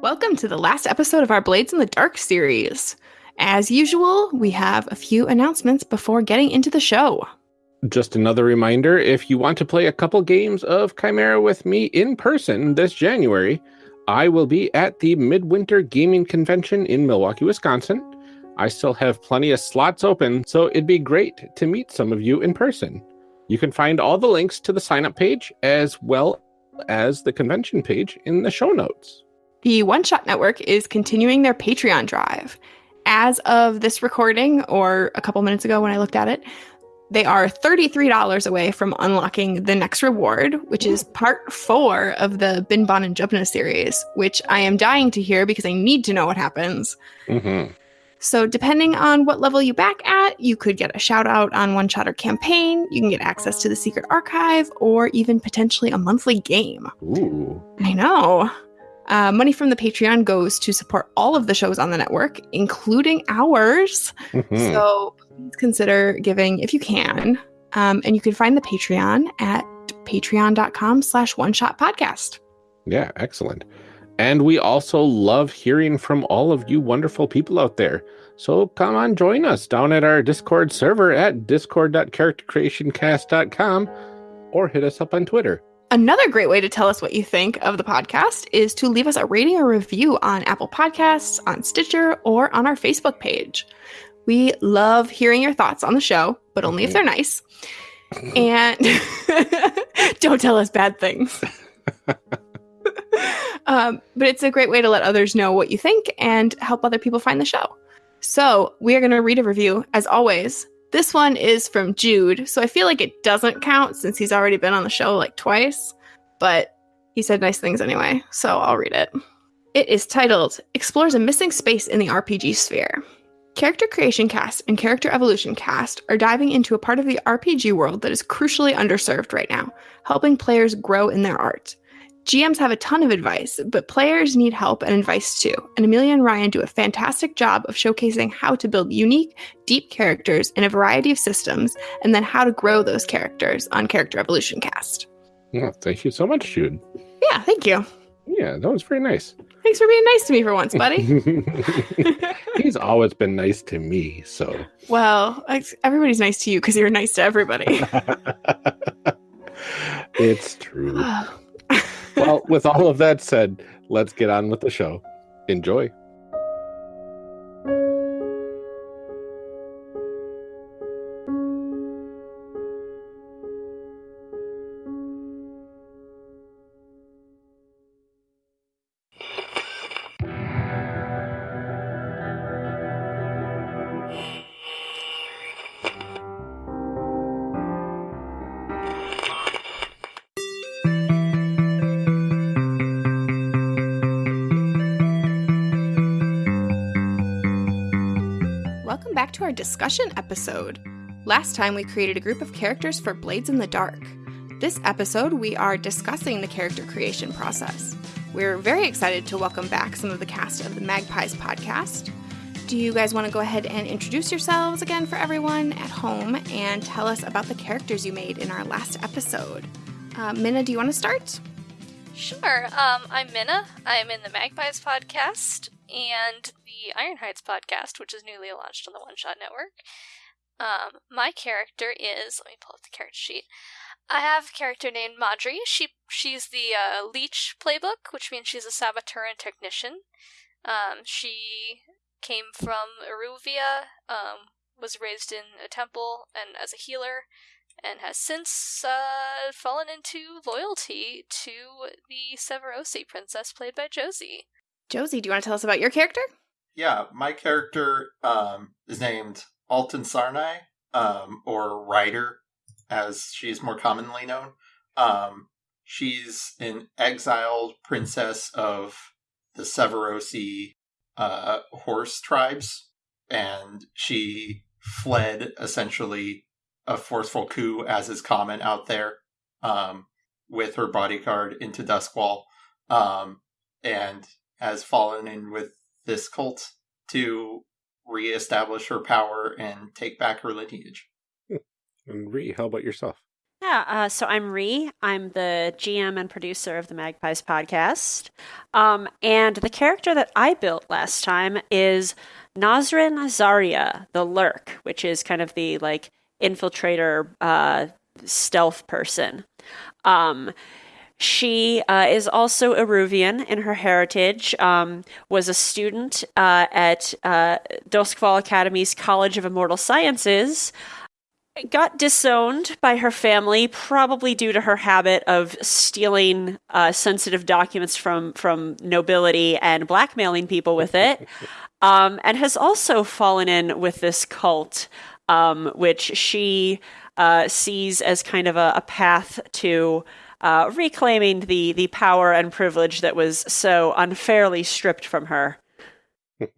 Welcome to the last episode of our Blades in the Dark series. As usual, we have a few announcements before getting into the show. Just another reminder if you want to play a couple games of Chimera with me in person this January, I will be at the Midwinter Gaming Convention in Milwaukee, Wisconsin. I still have plenty of slots open, so it'd be great to meet some of you in person. You can find all the links to the sign up page as well as the convention page in the show notes. The One Shot Network is continuing their Patreon drive. As of this recording, or a couple minutes ago when I looked at it, they are $33 away from unlocking the next reward, which is part four of the Bin Bon and Jubna series, which I am dying to hear because I need to know what happens. Mm-hmm. So, depending on what level you back at, you could get a shout out on One Shot or campaign. You can get access to the secret archive or even potentially a monthly game. Ooh. I know. Uh, money from the Patreon goes to support all of the shows on the network, including ours. Mhm. So please consider giving if you can. Um, and you can find the Patreon at patreon.com slash one shot podcast. Yeah, excellent. And we also love hearing from all of you wonderful people out there. So come on, join us down at our Discord server at discord.charactercreationcast.com or hit us up on Twitter. Another great way to tell us what you think of the podcast is to leave us a rating or review on Apple Podcasts, on Stitcher, or on our Facebook page. We love hearing your thoughts on the show, but only if they're nice. And don't tell us bad things. um, but it's a great way to let others know what you think and help other people find the show. So we are going to read a review, as always. This one is from Jude, so I feel like it doesn't count since he's already been on the show like twice, but he said nice things anyway, so I'll read it. It is titled Explores a Missing Space in the RPG Sphere. Character Creation Cast and Character Evolution Cast are diving into a part of the RPG world that is crucially underserved right now, helping players grow in their art. GMs have a ton of advice, but players need help and advice too. And Amelia and Ryan do a fantastic job of showcasing how to build unique, deep characters in a variety of systems, and then how to grow those characters on Character Evolution Cast. Yeah, thank you so much, Jude. Yeah, thank you. Yeah, that was very nice. Thanks for being nice to me for once, buddy. He's always been nice to me, so. well, everybody's nice to you because you're nice to everybody. it's true. well, with all of that said, let's get on with the show. Enjoy. Discussion episode. Last time we created a group of characters for Blades in the Dark. This episode, we are discussing the character creation process. We're very excited to welcome back some of the cast of the Magpies podcast. Do you guys want to go ahead and introduce yourselves again for everyone at home and tell us about the characters you made in our last episode? Uh, Minna, do you want to start? Sure. Um, I'm Minna. I'm in the Magpies podcast and Iron Heights podcast, which is newly launched on the One Shot Network. Um, my character is. Let me pull up the character sheet. I have a character named Madri. She she's the uh, Leech playbook, which means she's a saboteur and technician. Um, she came from Iruvia, um, was raised in a temple and as a healer, and has since uh, fallen into loyalty to the Severosi princess, played by Josie. Josie, do you want to tell us about your character? Yeah, my character um, is named Alton Sarnai, um, or Ryder, as she's more commonly known. Um, she's an exiled princess of the Severosi uh, horse tribes, and she fled essentially a forceful coup, as is common out there, um, with her bodyguard into Duskwall, um, and has fallen in with this cult to reestablish her power and take back her lineage. And Ree, how about yourself? Yeah, uh, so I'm Ree. I'm the GM and producer of the Magpies podcast. Um, and the character that I built last time is Nazrin Zarya, the Lurk, which is kind of the like infiltrator uh, stealth person. Um, she uh, is also Iruvian in her heritage, um, was a student uh, at uh, Doskvol Academy's College of Immortal Sciences, got disowned by her family, probably due to her habit of stealing uh, sensitive documents from, from nobility and blackmailing people with it, um, and has also fallen in with this cult, um, which she uh, sees as kind of a, a path to uh, reclaiming the the power and privilege that was so unfairly stripped from her.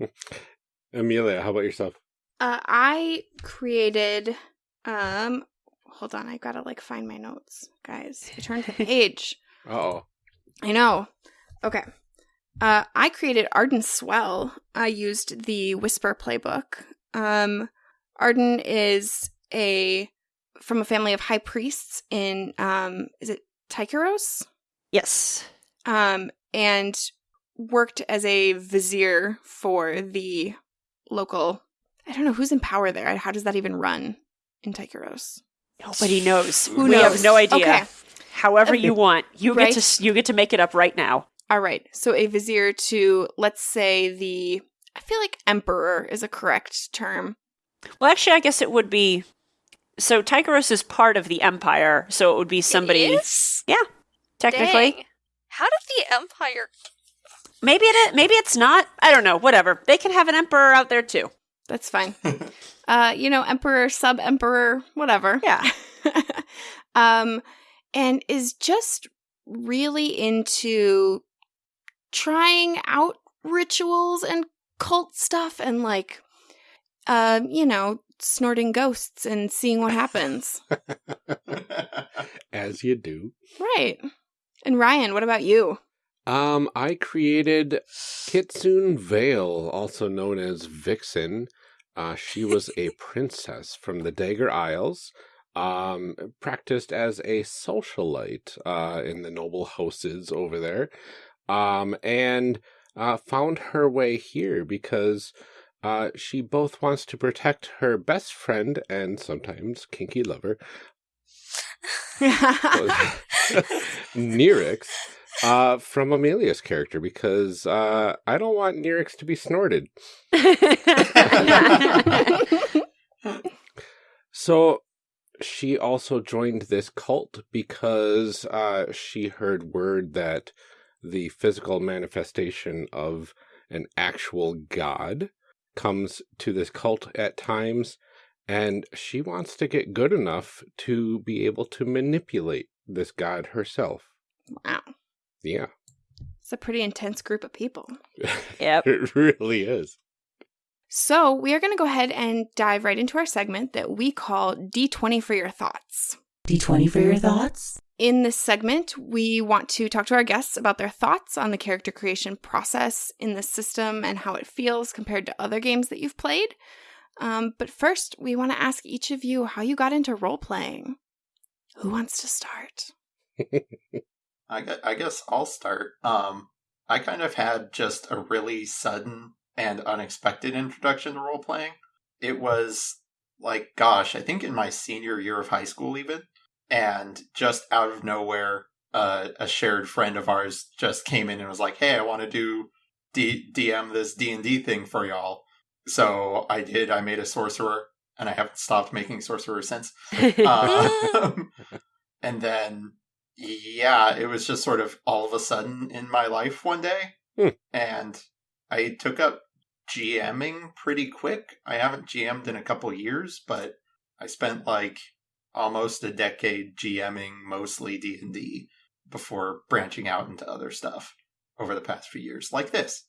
Amelia, how about yourself? Uh, I created. Um, hold on, I gotta like find my notes, guys. I turned the page. Oh, I know. Okay. Uh, I created Arden Swell. I used the Whisper playbook. Um, Arden is a from a family of high priests in um, is it Tycheros? Yes. Um, and worked as a vizier for the local. I don't know who's in power there. How does that even run in Tycheros? Nobody knows. Who we knows? have no idea. Okay. However you want, you Right. get to you get to make it up right now. All right. So a vizier to let's say the I feel like emperor is a correct term. Well, actually, I guess it would be. So Tycheros is part of the empire, so it would be somebody. It is? Technically, Dang. How did the Empire? maybe it. maybe it's not. I don't know. Whatever. They can have an emperor out there too. That's fine. uh, you know, emperor, sub emperor, whatever. Yeah. um, and is just really into trying out rituals and cult stuff and like, um, you know, snorting ghosts and seeing what happens. as you do. right. And Ryan, what about you? Um, I created Kitsune Vale, also known as Vixen. Uh, she was a princess from the Dagger Isles, um, practiced as a socialite uh, in the noble houses over there, um, and uh, found her way here because uh, she both wants to protect her best friend and sometimes kinky lover, Nerix, uh, from Amelia's character because uh, I don't want Nerix to be snorted. So she also joined this cult because uh, she heard word that the physical manifestation of an actual god comes to this cult at times, and she wants to get good enough to be able to manipulate this god herself. wow. Yeah, It's a pretty intense group of people. yep. it really is. So, we are going to go ahead and dive right into our segment that we call D20 for your thoughts. D20 for your thoughts? In this segment, we want to talk to our guests about their thoughts on the character creation process in the system and how it feels compared to other games that you've played. Um, but first, we want to ask each of you how you got into role playing. Who wants to start? I, I guess I'll start. Um, I kind of had just a really sudden and unexpected introduction to role playing. It was like, gosh, I think in my senior year of high school, even, and just out of nowhere, uh, a shared friend of ours just came in and was like, "Hey, I want to do D- DM this D and D thing for y'all." So I did. I made a sorcerer, and I haven't stopped making sorcerers since. Um, and then, yeah, it was just sort of all of a sudden in my life one day. Hmm. And I took up GMing pretty quick. I haven't GM'd in a couple years, but I spent like almost a decade GMing mostly D&D before branching out into other stuff over the past few years, like this.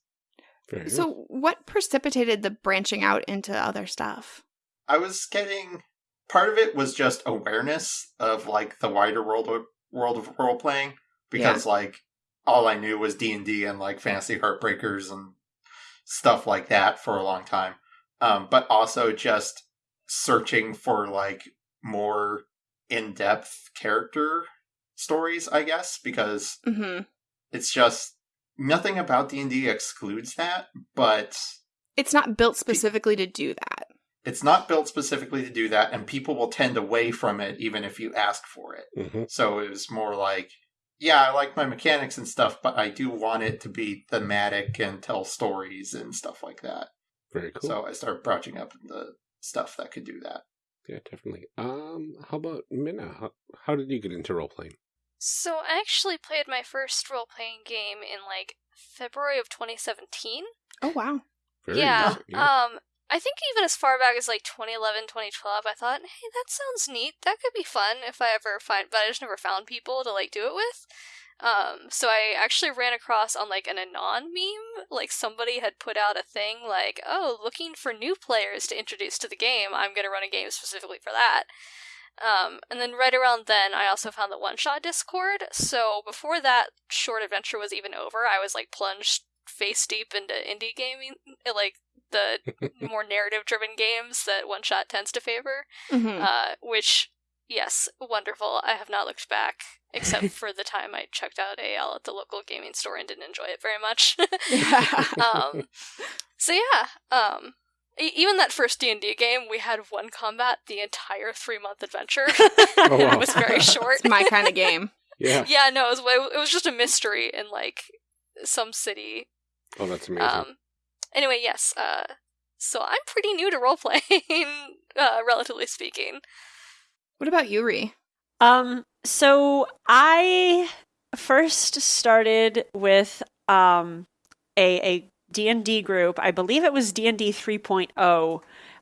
Fair enough. So, what precipitated the branching out into other stuff? I was getting part of it was just awareness of like the wider world of, world of role playing because like all I knew was D and D and like fantasy heartbreakers and stuff like that for a long time. Um, but also just searching for like more in-depth character stories, I guess, because hmm it's just nothing about D&D excludes that, but It's not built specifically to do that. it's not built specifically to do that and people will tend away from it even if you ask for it. Mhm. So it was more like, yeah, I like my mechanics and stuff, but I do want it to be thematic and tell stories and stuff like that. Very cool. So I started branching up the stuff that could do that. Yeah, definitely. Um, how about Minna? How, how did you get into role playing? So I actually played my first role playing game in like February of 2017. Oh wow. Very yeah. recent, yeah. Um I think even as far back as like 2011, 2012, I thought, "Hey, that sounds neat. That could be fun if I ever find but I just never found people to like do it with." Um, so I actually ran across on like an anon meme, like somebody had put out a thing like, "Oh, looking for new players to introduce to the game. I'm going to run a game specifically for that." Um, and then right around then, I also found the One Shot Discord. So before that short adventure was even over, I was like plunged face deep into indie gaming, like the more narrative driven games that One Shot tends to favor. hmm Uh, which, yes, wonderful. I have not looked back, except for the time I checked out AL at the local gaming store and didn't enjoy it very much. um, so yeah, um, e- even that first D and D game, we had one combat the entire three month adventure. Oh, wow. it was very short. it's my kind of game. yeah. yeah, no, it was, it was just a mystery in like some city. Oh, that's amazing. Um, anyway, yes. Uh, so I'm pretty new to role playing, uh, relatively speaking. What about Yuri? Um, so I first started with um a a D&D group. I believe it was D&D 3.0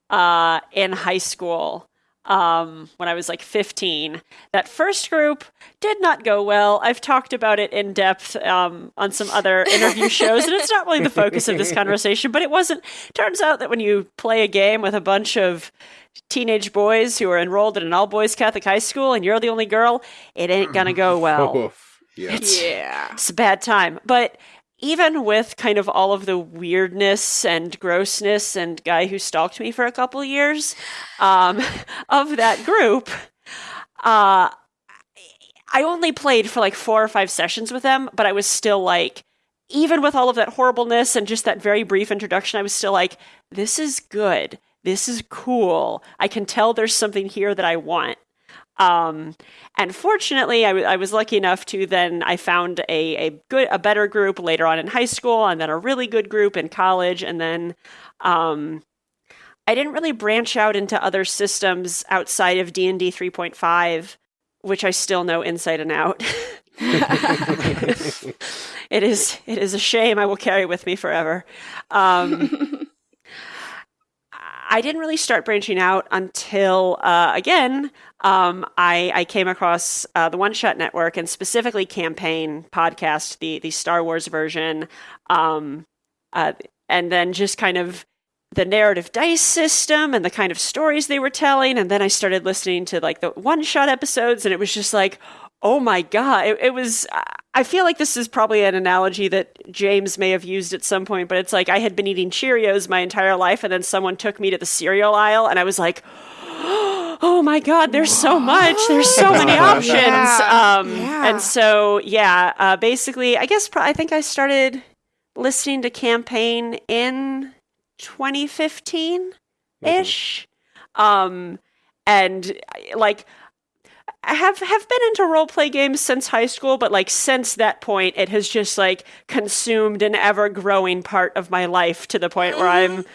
uh in high school. Um when I was like 15. That first group did not go well. I've talked about it in depth um on some other interview shows and it's not really the focus of this conversation, but it wasn't turns out that when you play a game with a bunch of teenage boys who are enrolled in an all boys Catholic high school and you're the only girl, it ain't gonna go well. Yeah. It's, Yeah. it's a bad time. But even with kind of all of the weirdness and grossness and guy who stalked me for a couple years um, of that group, uh, I only played for like four or five sessions with them, but I was still like, even with all of that horribleness and just that very brief introduction, I was still like, this is good. This is cool. I can tell there's something here that I want. Um, and fortunately, I, w- I was lucky enough to then I found a, a good a better group later on in high school, and then a really good group in college, and then um, I didn't really branch out into other systems outside of D and D three point five, which I still know inside and out. it is it is a shame I will carry with me forever. Um, I didn't really start branching out until, uh, again, um, I, I came across uh, the One Shot Network and specifically Campaign podcast, the the Star Wars version, um, uh, and then just kind of the narrative dice system and the kind of stories they were telling, and then I started listening to like the One Shot episodes, and it was just like, oh my god, it, it was. I feel like this is probably an analogy that James may have used at some point, but it's like I had been eating Cheerios my entire life, and then someone took me to the cereal aisle, and I was like, oh my god, there's so much, there's so many options. Yeah. Um, Yeah. And so, yeah, uh, basically, I guess pro- I think I started listening to Campaign in 2015 ish. Um, and like, I have have been into role play games since high school, but like since that point, it has just like consumed an ever growing part of my life to the point where I'm mm-hmm.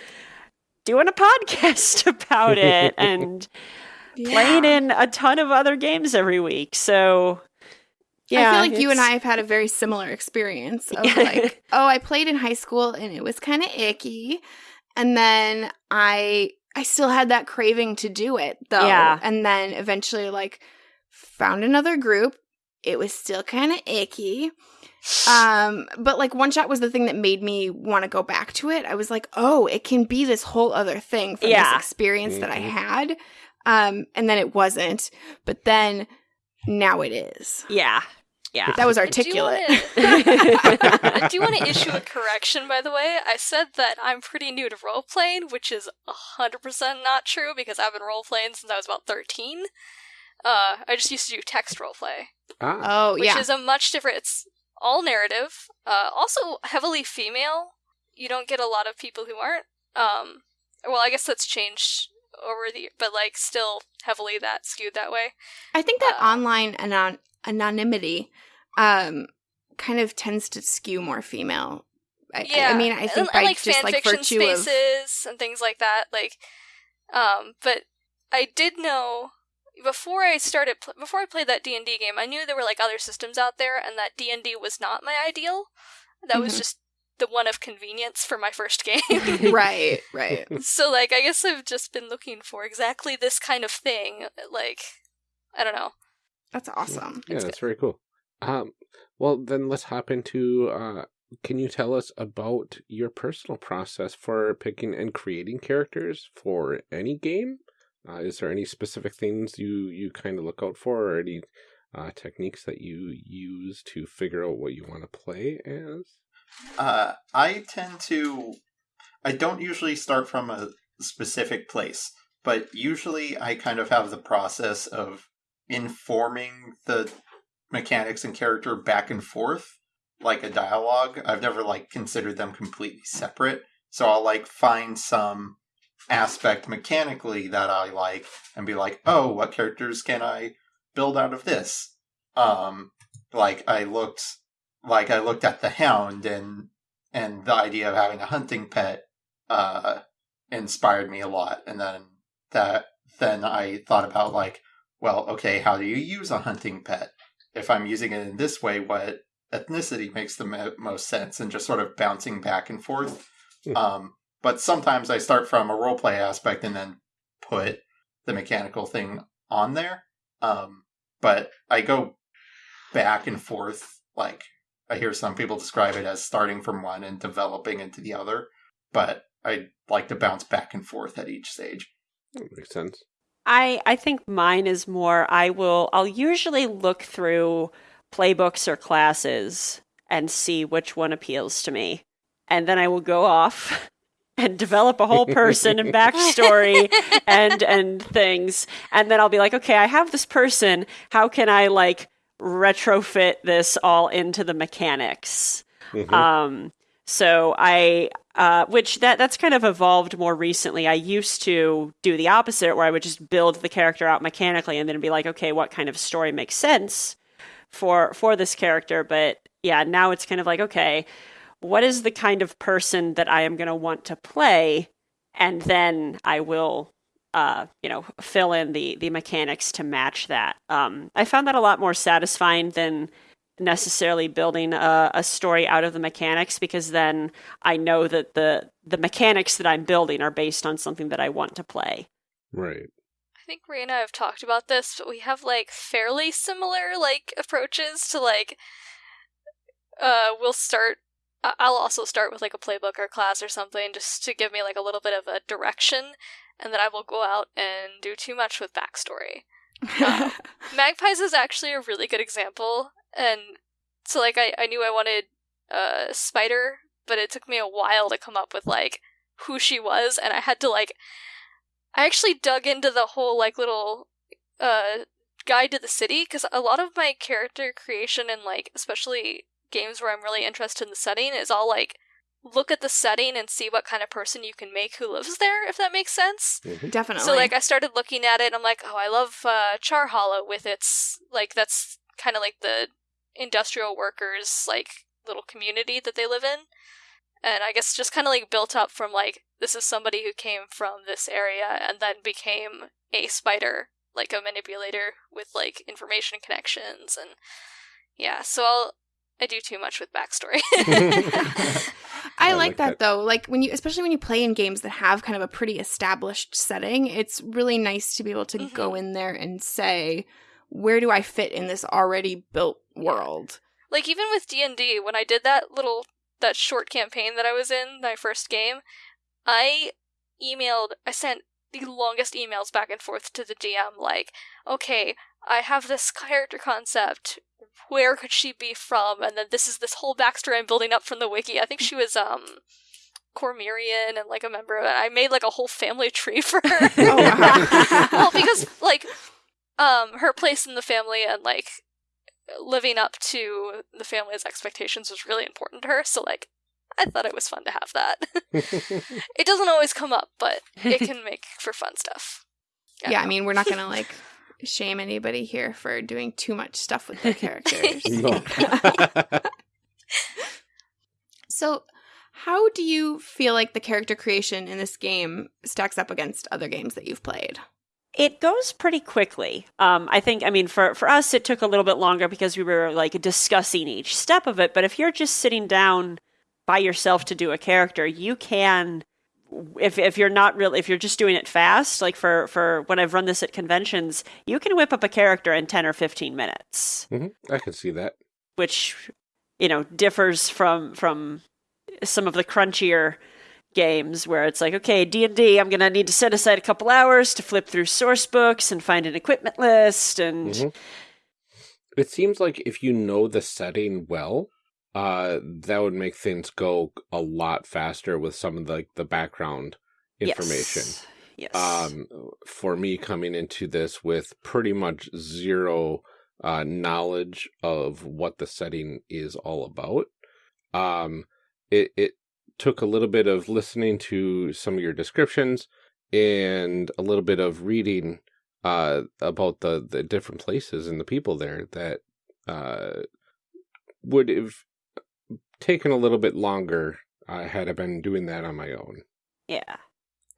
doing a podcast about it and playing in a ton of other games every week. So yeah, I feel like you and I have had a very similar experience of like, oh, I played in high school and it was kind of icky, and then I I still had that craving to do it though, Yeah. and then eventually like found another group. It was still kind of icky. Um, but like one shot was the thing that made me want to go back to it. I was like, oh, it can be this whole other thing from Yeah. this experience that I Mhm. had. Um, and then it wasn't, but then now it is. yeah, yeah. That was I do articulate. wanna- I do want to issue a correction, by the way. I said that I'm pretty new to role playing, which is 100% not true because I've been role playing since I was about 13. Uh, I just used to do text roleplay, Ah, Oh which yeah. is a much different. It's all narrative. Uh, also heavily female. You don't get a lot of people who aren't. Um, well, I guess that's changed over the, but like still heavily that skewed that way. I think that uh, online anon- anonymity um kind of tends to skew more female. I, yeah, I mean, I think and, by and, like just fan like fiction virtue of spaces and things like that. Like, um, but I did know before I started pl- before I played that D and D game, I knew there were like other systems out there, and that D and D was not my ideal. That was Mhm. just the one of convenience for my first game. right, right. so like, I guess I've just been looking for exactly this kind of thing. Like, I don't know. That's awesome. yeah, it's that's very cool. Um, well, then let's hop into. Uh, can you tell us about your personal process for picking and creating characters for any game? Uh, is there any specific things you you kind of look out for, or any uh, techniques that you use to figure out what you want to play as? Uh, I tend to. I don't usually start from a specific place, but usually I kind of have the process of informing the mechanics and character back and forth, like a dialogue. I've never like considered them completely separate, so I'll like find some aspect mechanically that I like and be like, "Oh, what characters can I build out of this?" Um, like I looked like I looked at the hound and and the idea of having a hunting pet uh inspired me a lot and then that then I thought about like well okay how do you use a hunting pet if I'm using it in this way what ethnicity makes the mo- most sense and just sort of bouncing back and forth Hmm. um but sometimes I start from a role play aspect and then put the mechanical thing on there um but I go back and forth like I hear some people describe it as starting from one and developing into the other, but I like to bounce back and forth at each stage. That makes sense. I I think mine is more I will I'll usually look through playbooks or classes and see which one appeals to me. And then I will go off and develop a whole person and backstory and and things. And then I'll be like, okay, I have this person. How can I like retrofit this all into the mechanics? Mhm. Um, so I, uh, which that that's kind of evolved more recently. I used to do the opposite, where I would just build the character out mechanically, and then be like, okay, what kind of story makes sense for for this character? But yeah, now it's kind of like, okay, what is the kind of person that I am going to want to play, and then I will. Uh, you know, fill in the the mechanics to match that. Um, I found that a lot more satisfying than necessarily building a, a story out of the mechanics because then I know that the the mechanics that I'm building are based on something that I want to play. Right. I think Ray and I have talked about this, but we have like fairly similar like approaches to like. Uh, we'll start. I'll also start with like a playbook or class or something just to give me like a little bit of a direction, and then I will go out and do too much with backstory. Uh, Magpies is actually a really good example, and so like I, I knew I wanted uh Spider, but it took me a while to come up with like who she was, and I had to like I actually dug into the whole like little uh guide to the city because a lot of my character creation and like especially games where I'm really interested in the setting is all like look at the setting and see what kind of person you can make who lives there if that makes sense. Mhm. Definitely. So like I started looking at it and I'm like, oh, I love uh, Char Hollow with its like that's kind of like the industrial workers like little community that they live in. And I guess just kind of like built up from like this is somebody who came from this area and then became a spider, like a manipulator with like information connections and yeah. So I'll I do too much with backstory. I, I like, like that, that. though. Like when you, especially when you play in games that have kind of a pretty established setting, it's really nice to be able to go mm-hmm. in there and say, "Where do I fit in this already built world?" like even with d&d when i did that little that short campaign that i was in my first game i emailed i sent the longest emails back and forth to the dm like okay i have this character concept where could she be from and then this is this whole backstory i'm building up from the wiki i think she was um cormyrean and like a member of it i made like a whole family tree for her Oh, wow. well because like um her place in the family and like living up to the family's expectations was really important to her. So like I thought it was fun to have that. it doesn't always come up, but it can make for fun stuff. yeah, I mean, we're not gonna like shame anybody here for doing too much stuff with their characters. So, how do you feel like the character creation in this game stacks up against other games that you've played? It goes pretty quickly. Um, I think, I mean, for, for us, it took a little bit longer because we were like discussing each step of it. But if you're just sitting down by yourself to do a character, you can, if, if you're not really, if you're just doing it fast, like for, for when I've run this at conventions, you can whip up a character in 10 or 15 minutes, Mhm, I can see that. which, you know, differs from, from some of the crunchier games where it's like okay d&d i'm going to need to set aside a couple hours to flip through source books and find an equipment list and Mhm. It seems like if you know the setting well, uh, that would make things go a lot faster with some of the the background information. yes, yes. Um, for me coming into this with pretty much zero uh, knowledge of what the setting is all about, um, it it took a little bit of listening to some of your descriptions and a little bit of reading uh, about the the different places and the people there that uh, would have taken a little bit longer uh, had I been doing that on my own. yeah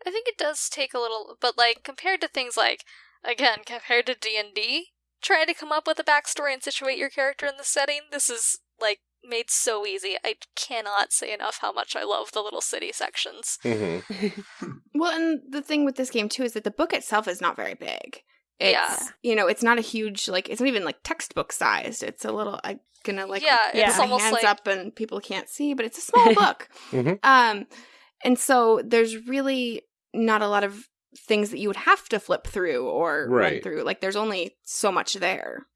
I think it does take a little, but like compared to things like again compared to D and D, trying to come up with a backstory and situate your character in the setting, this is like made so easy. I cannot say enough how much I love the little city sections. Mm-hmm. Well, and the thing with this game too is that the book itself is not very big. It's, Yeah. you know, it's not a huge like it's not even like textbook sized. It's a little I'm gonna like Yeah, put it's my almost hands like- up and people can't see, but it's a small book. Mhm. Um, and so there's really not a lot of things that you would have to flip through or run through. Like there's only so much there.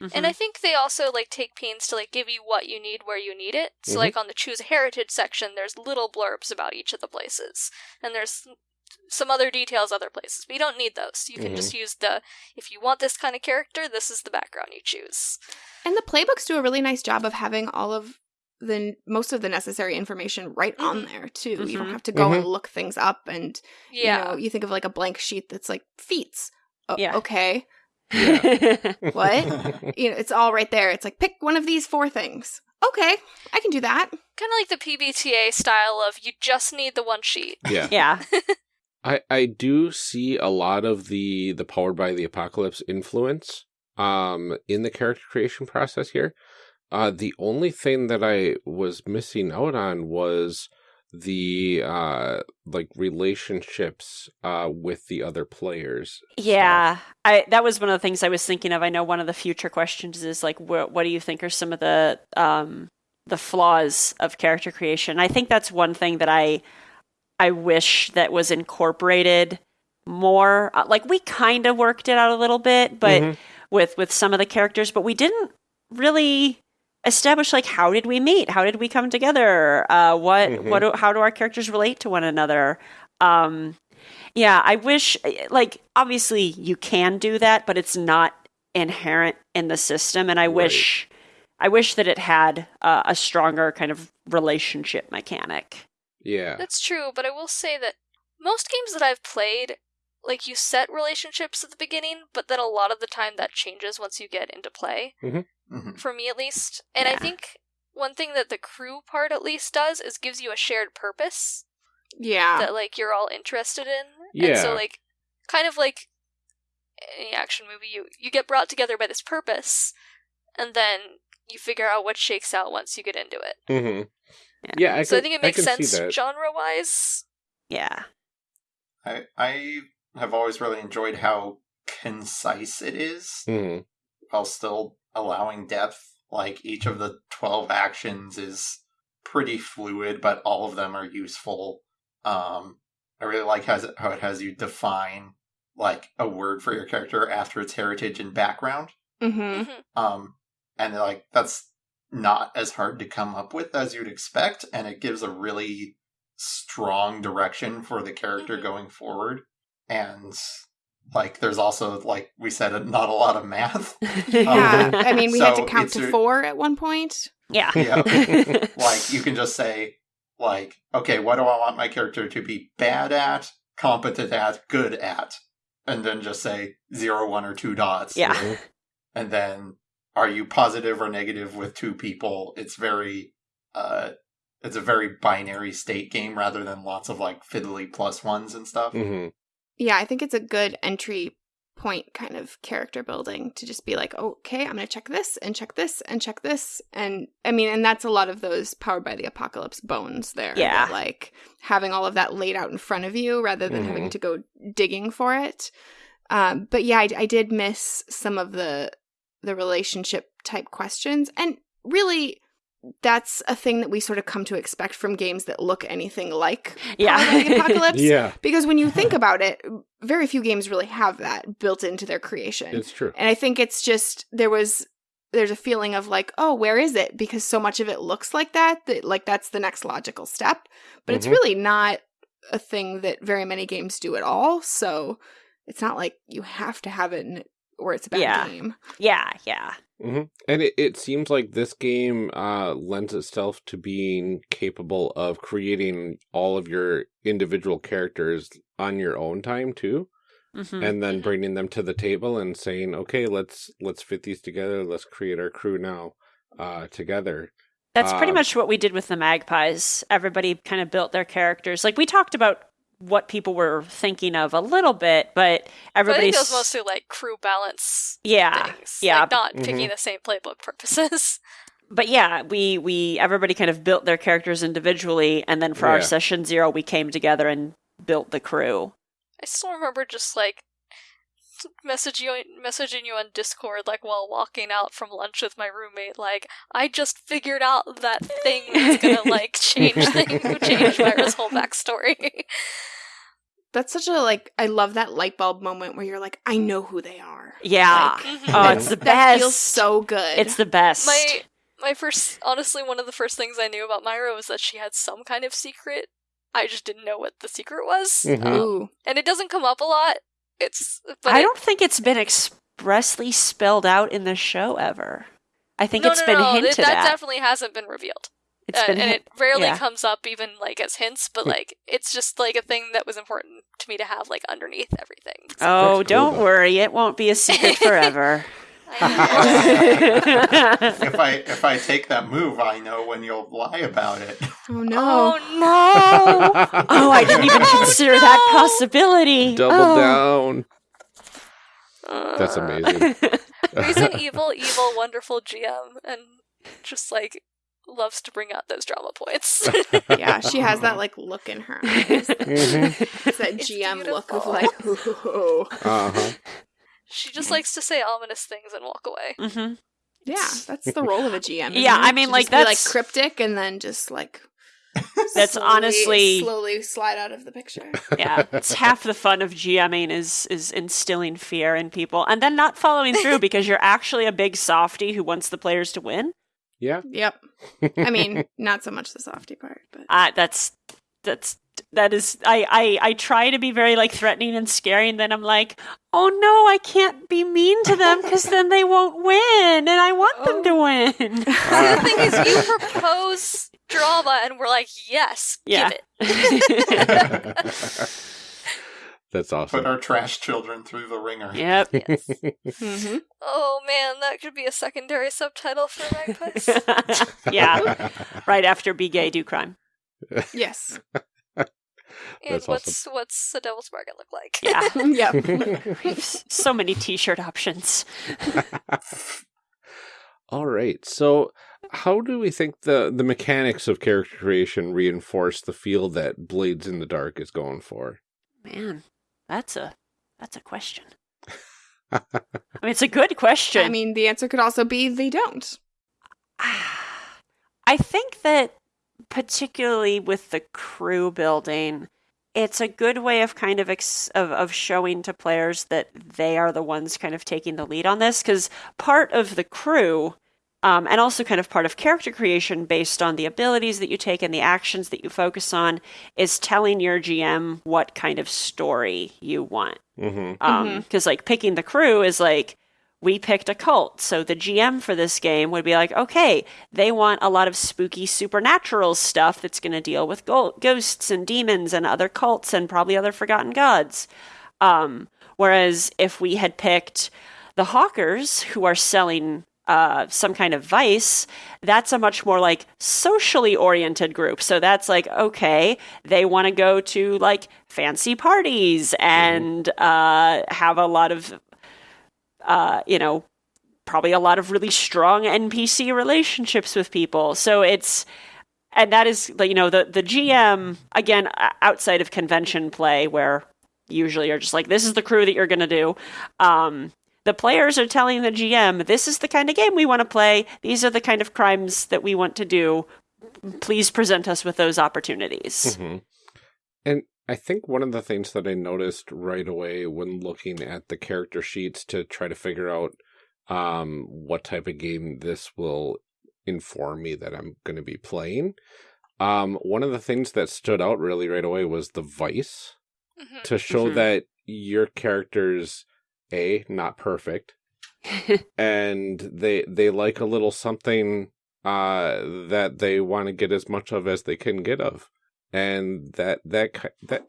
And Mhm. I think they also like take pains to like give you what you need where you need it. So Mhm. like on the choose a heritage section, there's little blurbs about each of the places, and there's some other details other places. But you don't need those. You can Mhm. just use the if you want this kind of character, this is the background you choose. And the playbooks do a really nice job of having all of the most of the necessary information right on Mhm. there too. You don't Mhm. have to go and look things up and Yeah. you know, you think of like a blank sheet that's like feats. Oh, Yeah. Okay. What? You know, it's all right there. It's like pick one of these four things. Okay, I can do that. kind of like the PBTA style of you just need the one sheet. yeah. yeah I I do see a lot of the the powered by the apocalypse influence um in the character creation process here. Uh the only thing that I was missing out on was the uh like relationships uh with the other players. Yeah, I that was one of the things I was thinking of. I know one of the future questions is like, what, what do you think are some of the um, the flaws of character creation? I think that's one thing that I I wish that was incorporated more. Uh, Like we kind of worked it out a little bit, but Mhm. with with some of the characters, but we didn't really establish like how did we meet? How did we come together? Uh, what Mhm. what do, how do our characters relate to one another? Um, yeah, I wish like obviously you can do that, but it's not inherent in the system, and I Right. wish I wish that it had uh, a stronger kind of relationship mechanic. Yeah. That's true, but I will say that most games that I've played, like you set relationships at the beginning, but then a lot of the time that changes once you get into play. Mhm. For me, at least, and I think one thing that the crew part at least does is gives you a shared purpose Yeah. that like you're all interested in. And so like kind of like any action movie, you you get brought together by this purpose, and then you figure out what shakes out once you get into it. hmm Yeah. Yeah, I so I think it makes sense genre wise. Yeah, I I have always really enjoyed how concise it is Mhm. while still allowing depth. Like each of the twelve actions is pretty fluid, but all of them are useful. Um, I really like how it, how it has you define like a word for your character after its heritage and background. mm-hmm. Mhm. Um, and like that's not as hard to come up with as you'd expect, and it gives a really strong direction for the character Mhm. going forward. And like there's also like we said not a lot of math. Yeah, I mean, we had to count to four at one point. yeah. Yeah. like you can just say like okay what do i want my character to be bad at competent at good at and then just say zero one or two dots Yeah. and then are you positive or negative with two people it's very uh it's a very binary state game rather than lots of like fiddly plus ones and stuff hmm Yeah, I think it's a good entry point kind of character building to just be like, okay, I'm going to check this and check this and check this. And I mean, and that's a lot of those powered by the apocalypse bones there. Yeah. Like having all of that laid out in front of you rather than having to go digging for it. Um, but yeah, I, I did miss some of the the relationship type questions. And really, that's a thing that we sort of come to expect from games that look anything like Yeah. The Apocalypse. Yeah, Because when you think about it, very few games really have that built into their creation. it's true. and I think it's just there was there's a feeling of like, oh, where is it? Because so much of it looks like that that like that's the next logical step. But it's Mhm. really not a thing that very many games do at all. So it's not like you have to have it in it or it's a bad Yeah. game. Yeah, yeah. hmm And it, it seems like this game uh, lends itself to being capable of creating all of your individual characters on your own time too, hmm and then bringing them to the table and saying, "Okay, let's let's fit these together. Let's create our crew now uh, together." That's pretty Um, much what we did with the magpies. Everybody kind of built their characters. Like we talked about what people were thinking of a little bit, but But I it was mostly like crew balance yeah, things. yeah. Like not Mhm. picking the same playbook purposes. but yeah, we we everybody kind of built their characters individually, and then for our session zero, we came together and built the crew. I still remember just like message you messaging you on Discord like while walking out from lunch with my roommate like I just figured out that thing that's gonna like change thing change Myra's whole backstory. That's such a like I love that light bulb moment where you're like, I know who they are. Yeah. Like, Mhm. Oh, that- it's the best. That feels so good. It's the best. my my first honestly one of the first things I knew about Myra was that she had some kind of secret. I just didn't know what the secret was. Mhm. Um, Ooh. and it doesn't come up a lot. It's but I it- don't think it's been expressly spelled out in the show ever. I think no, it's no, been no, hinted that, that at. definitely hasn't been revealed. It's Uh, been and hint- it rarely yeah. comes up even like as hints, but like it's just like a thing that was important to me to have like underneath everything. So Oh, cool, don't though. worry, it won't be a secret forever. I know. if i if i take that move i know when you'll lie about it Oh no. oh no! oh, I didn't even consider that possibility. Double Oh. down. That's Uh, amazing. He's an evil, evil, wonderful GM, and just like loves to bring out those drama points. yeah, she has that like look in her eyes. Mhm. It's that It's GM look of like, ooh. Uh-huh. She just likes to say ominous things and walk away. Mhm. Yeah, that's the role of a GM. Yeah, it? I mean, To like, just be, like cryptic and then just like That's slowly- honestly- slowly slide out of the picture. Yeah, it's half the fun of GMing is is instilling fear in people and then not following through because you're actually a big softy who wants the players to win. Yeah. Yep. I mean, not so much the softy part, but Uh, that's that's that is I, I I try to be very like threatening and scary and then I'm like, "Oh no, I can't be mean to them cuz then they won't win and I want them to win." the thing is, you propose drama, and we're like, yes, Yeah. give it. That's awesome put our trash children through the ringer yep. hmm Oh man, that could be a secondary subtitle for Magpies. yeah, right after Be Gay Do Crime. yes. And That's what's what's the Devil's Bargain look like? Yeah. yep. so many t-shirt options. All right. So, how do we think the the mechanics of character creation reinforce the feel that Blades in the Dark is going for? Man, that's a that's a question. I mean, it's a good question. I mean, the answer could also be they don't. I think that particularly with the crew building, it's a good way of kind of ex- of, of showing to players that they are the ones kind of taking the lead on this because part of the crew Um, and also, kind of part of character creation based on the abilities that you take and the actions that you focus on is telling your GM what kind of story you want. Mm-hmm. Um, because like picking the crew is like we picked a cult, so the GM for this game would be like, okay, they want a lot of spooky supernatural stuff that's going to deal with go- ghosts and demons and other cults and probably other forgotten gods. Um, whereas if we had picked the hawkers who are selling uh, some kind of vice, that's a much more like socially oriented group. So that's like, okay, they want to go to like fancy parties and uh, have a lot of, uh, you know, probably a lot of really strong NPC relationships with people. So it's, and that is, you know, the, the GM, again, outside of convention play, where usually you're just like, this is the crew that you're going to do. Um, the players are telling the GM, this is the kind of game we want to play. These are the kind of crimes that we want to do. Please present us with those opportunities. hmm And I think one of the things that I noticed right away when looking at the character sheets to try to figure out um, what type of game this will inform me that I'm going to be playing, um, one of the things that stood out really right away was the vice Mhm. to show Mhm. that your characters a not perfect and they they like a little something uh that they want to get as much of as they can get of and that that that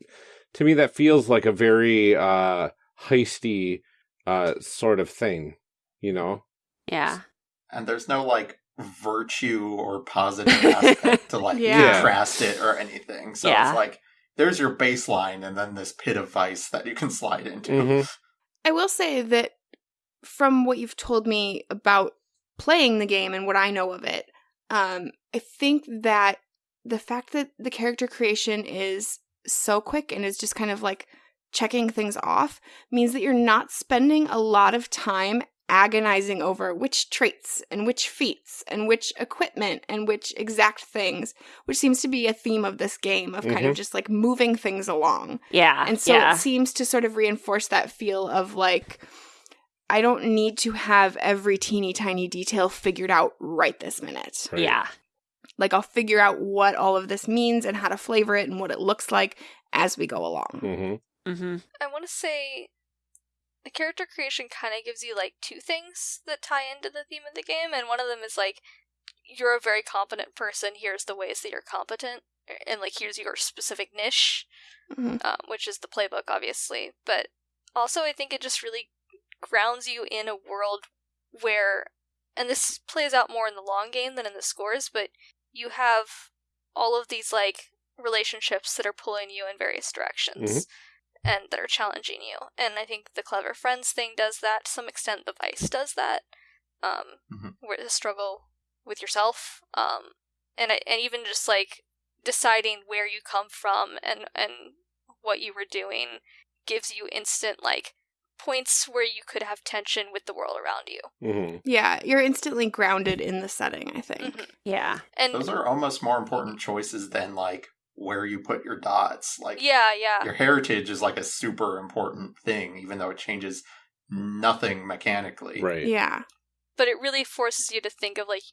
to me that feels like a very uh heisty uh sort of thing you know yeah. and there's no like virtue or positive aspect to like Yeah. contrast it or anything. So Yeah. it's like there's your baseline and then this pit of vice that you can slide into. Mhm. I will say that from what you've told me about playing the game and what I know of it, um, I think that the fact that the character creation is so quick and is just kind of like checking things off means that you're not spending a lot of time agonizing over which traits and which feats and which equipment and which exact things, which seems to be a theme of this game of kind of Mhm. just like moving things along. Yeah. And so yeah. it seems to sort of reinforce that feel of like, I don't need to have every teeny tiny detail figured out right this minute. Right. Yeah. Like, I'll figure out what all of this means and how to flavor it and what it looks like as we go along. hmm Mm-hmm. I want to say the character creation kind of gives you like two things that tie into the theme of the game, and one of them is like you're a very competent person. Here's the ways that you're competent, and like here's your specific niche, Mhm. um, which is the playbook, obviously. But also, I think it just really grounds you in a world where, and this plays out more in the long game than in the scores, but you have all of these like relationships that are pulling you in various directions and that are challenging you. And I think the clever friends thing does that to some extent. The vice does that, um, Mhm. where the struggle with yourself, um, and I- and even just like deciding where you come from and and what you were doing gives you instant like points where you could have tension with the world around you. hmm Yeah, you're instantly grounded in the setting, I think. Mhm. Yeah. And Those are almost more important choices than like where you put your dots. Like yeah, yeah, your heritage is like a super important thing, even though it changes nothing mechanically. right Yeah. but it really forces you to think of like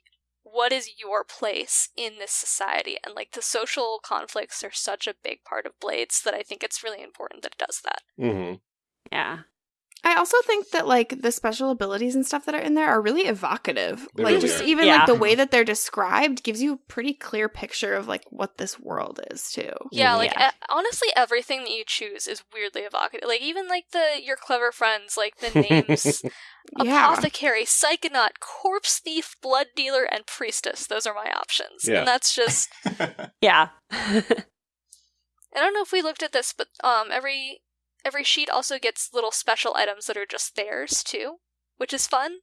what is your place in this society and like the social conflicts are such a big part of blades that i think it's really important that it does that hmm Yeah. I also think that like the special abilities and stuff that are in there are really evocative. They like really just are. even Yeah. like the way that they're described gives you a pretty clear picture of like what this world is too. yeah Mhm. like Yeah. e- honestly everything that you choose is weirdly evocative like even like the your clever friends like the names Yeah. apothecary psychonaut corpse thief blood dealer and priestess those are my options Yeah. and that's just Yeah. I don't know if we looked at this, but um, every every sheet also gets little special items that are just theirs too, which is fun.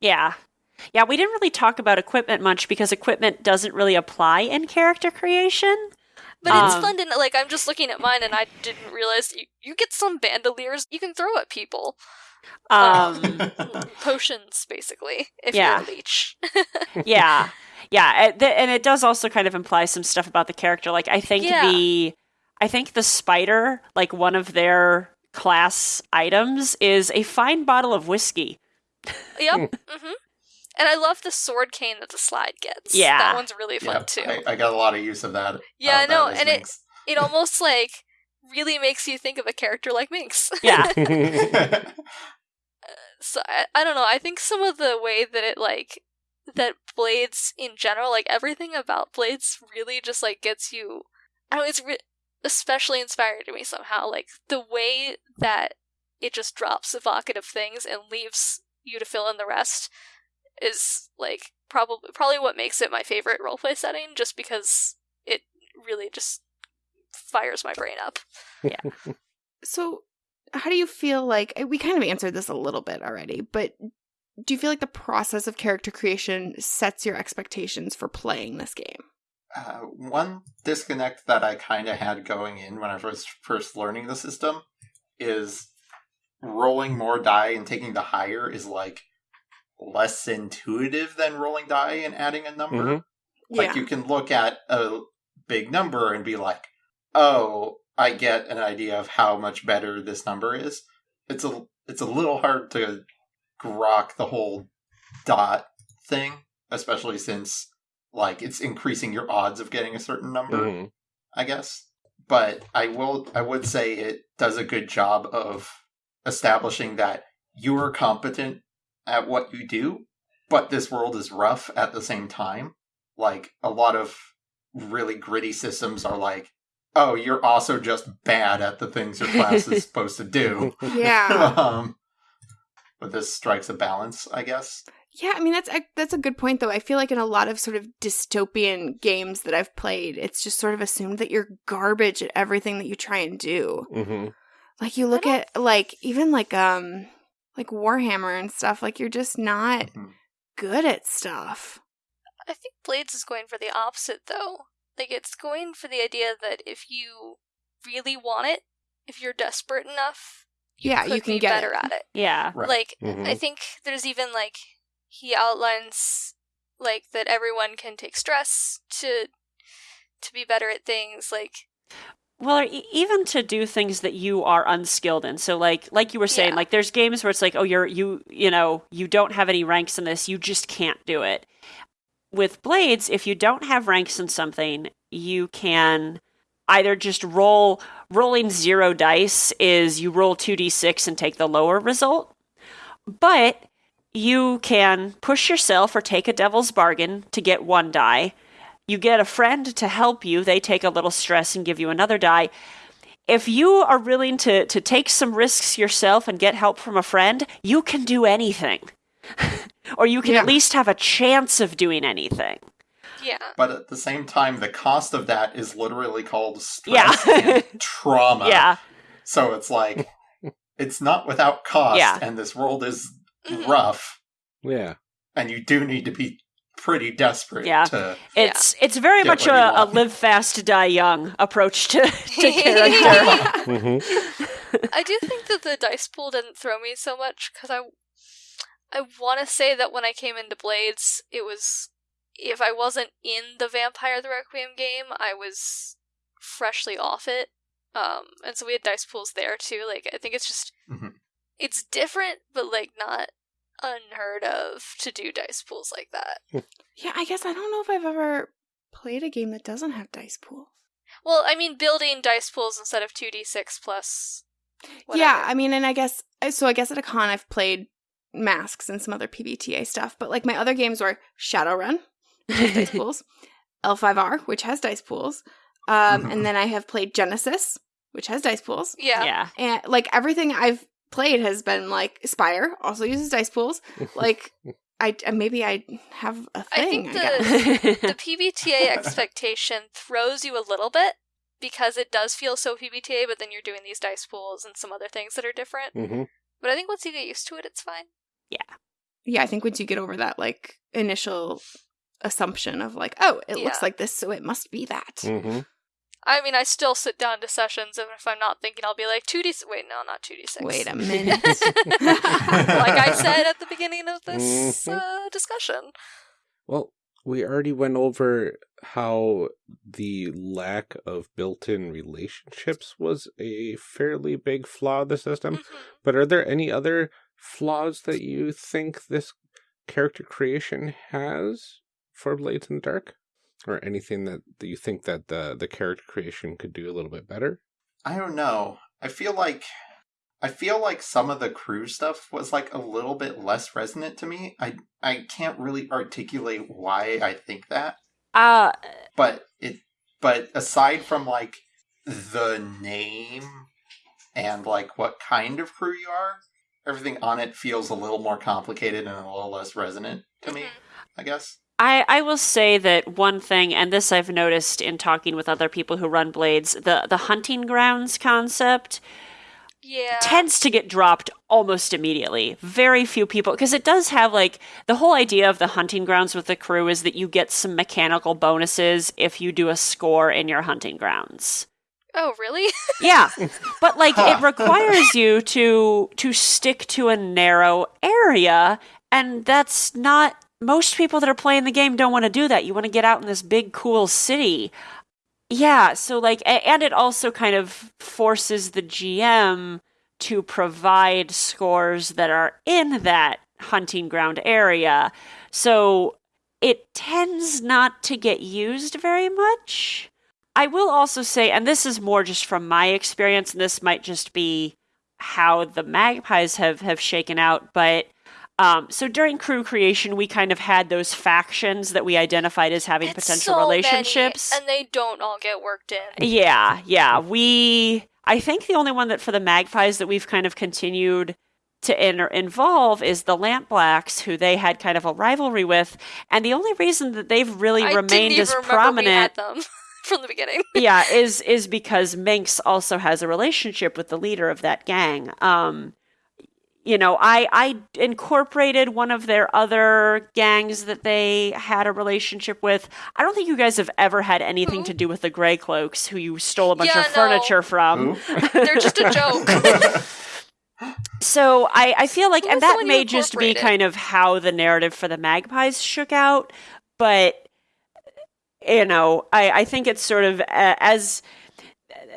yeah. Yeah, we didn't really talk about equipment much because equipment doesn't really apply in character creation. But it's Um, fun to like. I'm just looking at mine, and I didn't realize you, you get some bandoliers you can throw at people. Um, Potions, basically, if Yeah. you're a leech. yeah yeah and, and it does also kind of imply some stuff about the character like i think Yeah. the i think the spider like one of their class items is a fine bottle of whiskey yep. hmm And I love the sword cane that the slide gets. Yeah. that one's really fun Yeah, too. I, I got a lot of use of that. Yeah, I of know, and it- Minx. it almost like really makes you think of a character like Minx. Yeah. so I, I don't know. I think some of the way that it like that Blades in general, like everything about Blades, really just like gets you. I don't. know, It's re- especially inspired to me somehow. Like the way that it just drops evocative things and leaves you to fill in the rest is like probably probably what makes it my favorite roleplay setting. Just because it really just fires my brain up. Yeah. so, how do you feel like eh, we kind of answered this a little bit already, but do you feel like the process of character creation sets your expectations for playing this game? Uh, one disconnect that I kind of had going in when I was first learning the system is rolling more die and taking the higher is like less intuitive than rolling die and adding a number. Mhm. Like you can look at a big number and be like, "Oh, I get an idea of how much better this number is." It's a it's a little hard to grok the whole dot thing, especially since like it's increasing your odds of getting a certain number, Mhm. I guess. But I will I would say it does a good job of establishing that you are competent at what you do, but this world is rough at the same time. Like a lot of really gritty systems are like, oh, you're also just bad at the things your class is supposed to do. Yeah. um, but this strikes a balance, I guess. Yeah, I mean that's that's a good point though. I feel like in a lot of sort of dystopian games that I've played, it's just sort of assumed that you're garbage at everything that you try and do. Mhm. Like you look at like even like um like Warhammer and stuff, like you're just not Mhm. good at stuff. I think Blades is going for the opposite though. Like it's going for the idea that if you really want it, if you're desperate enough, Yeah, could you can be get better it. at it. Yeah. Right. Like Mhm. I think there's even like he outlines like that everyone can take stress to to be better at things like Well, even to do things that you are unskilled in. So, like, like you were saying, Yeah. like there's games where it's like, oh, you're you, you know, you don't have any ranks in this, you just can't do it. With blades, if you don't have ranks in something, you can either just roll. Rolling zero dice is you roll two d six and take the lower result, but you can push yourself or take a devil's bargain to get one die. You get a friend to help you, they take a little stress and give you another die. If you are willing to, to take some risks yourself and get help from a friend, you can do anything. or you can Yeah. at least have a chance of doing anything. yeah. But at the same time, the cost of that is literally called stress Yeah. and trauma. yeah. So it's like it's not without cost, Yeah. and this world is Mhm. rough, Yeah. and you do need to be pretty desperate Yeah. to It's it's very much a, a live fast, to die young approach to, to character. Mhm. I do think that the dice pool didn't throw me so much because I, I want to say that when I came into Blades, it was if I wasn't in the Vampire the Requiem game, I was freshly off it. Um, and so we had dice pools there too. Like I think it's just Mhm. It's different, but like not unheard of to do dice pools like that. Yeah, I guess I don't know if I've ever played a game that doesn't have dice pools. Well, I mean, building dice pools instead of two d six plus. Whatever. Yeah, I mean, and I guess so. I guess at a con I've played masks and some other PBTA stuff, but like my other games were Shadowrun, which has dice pools, L5R, which has dice pools, um, Mhm. and then I have played Genesys, which has dice pools, yeah, yeah. and like everything I've played has been like Spire also uses dice pools. Like I maybe I have a I thing. I think I, the- guess. the PBTA expectation throws you a little bit because it does feel so PBTA, but then you're doing these dice pools and some other things that are different. Mhm. But I think once you get used to it, it's fine. yeah, yeah. I think once you get over that like initial assumption of like, oh, it Yeah. looks like this, so it must be that. Mhm. I mean, I still sit down to sessions, and if I'm not thinking, I'll be like, 2D. Wait, no, not 2D6. Wait a minute. like I said at the beginning of this Mhm. uh, discussion. Well, we already went over how the lack of built-in relationships was a fairly big flaw of the system. Mhm. But are there any other flaws that you think this character creation has for Blades in the Dark? Or anything that, that you think that the, the character creation could do a little bit better? I don't know. I feel like I feel like some of the crew stuff was like a little bit less resonant to me. I I can't really articulate why I think that. Uh, But it but aside from like the name and like what kind of crew you are, everything on it feels a little more complicated and a little less resonant to me, Mhm. I guess. I, I will say that one thing, and this I've noticed in talking with other people who run blades, the, the hunting grounds concept Yeah. tends to get dropped almost immediately. Very few people, because it does have like the whole idea of the hunting grounds with the crew is that you get some mechanical bonuses if you do a score in your hunting grounds. oh, really? Yeah, but like Huh. it requires you to to stick to a narrow area, and that's not most people that are playing the game don't want to do that. You want to get out in this big cool city. Yeah, so like and it also kind of forces the GM to provide scores that are in that hunting ground area. So it tends not to get used very much. I will also say, and this is more just from my experience, and this might just be how the magpies have have shaken out, but um, so during crew creation, we kind of had those factions that we identified as having It's potential so many, relationships. and they don't all get worked in. Yeah, yeah. We, I think the only one that for the magpies that we've kind of continued to in- involve is the Lampblacks, who they had kind of a rivalry with, and the only reason that they've really I remained as prominent from the beginning. yeah, is is because Minx also has a relationship with the leader of that gang. Um, you know, I I incorporated one of their other gangs that they had a relationship with. I don't think you guys have ever had anything Who? to do with the Grey Cloaks, who you stole a bunch Yeah, of no. furniture from. They're just a joke. So I, I feel like, Who and that may just be kind of how the narrative for the Magpies shook out, but you know, I, I think it's sort of uh, as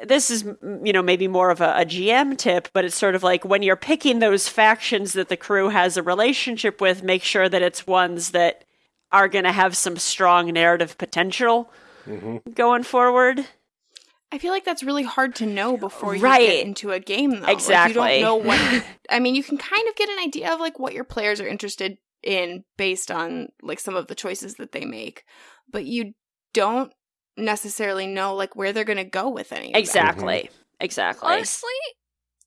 this is you know maybe more of a, a GM tip, but it's sort of like when you're picking those factions that the crew has a relationship with, make sure that it's ones that are going to have some strong narrative potential hmm going forward. I feel like that's really hard to know before you Right. get into a game, though. Like, Exactly. you don't know what. I mean, you can kind of get an idea of like what your players are interested in based on like some of the choices that they make, but you don't necessarily know like where they're going to go with any. Of that. Exactly. Exactly. Honestly,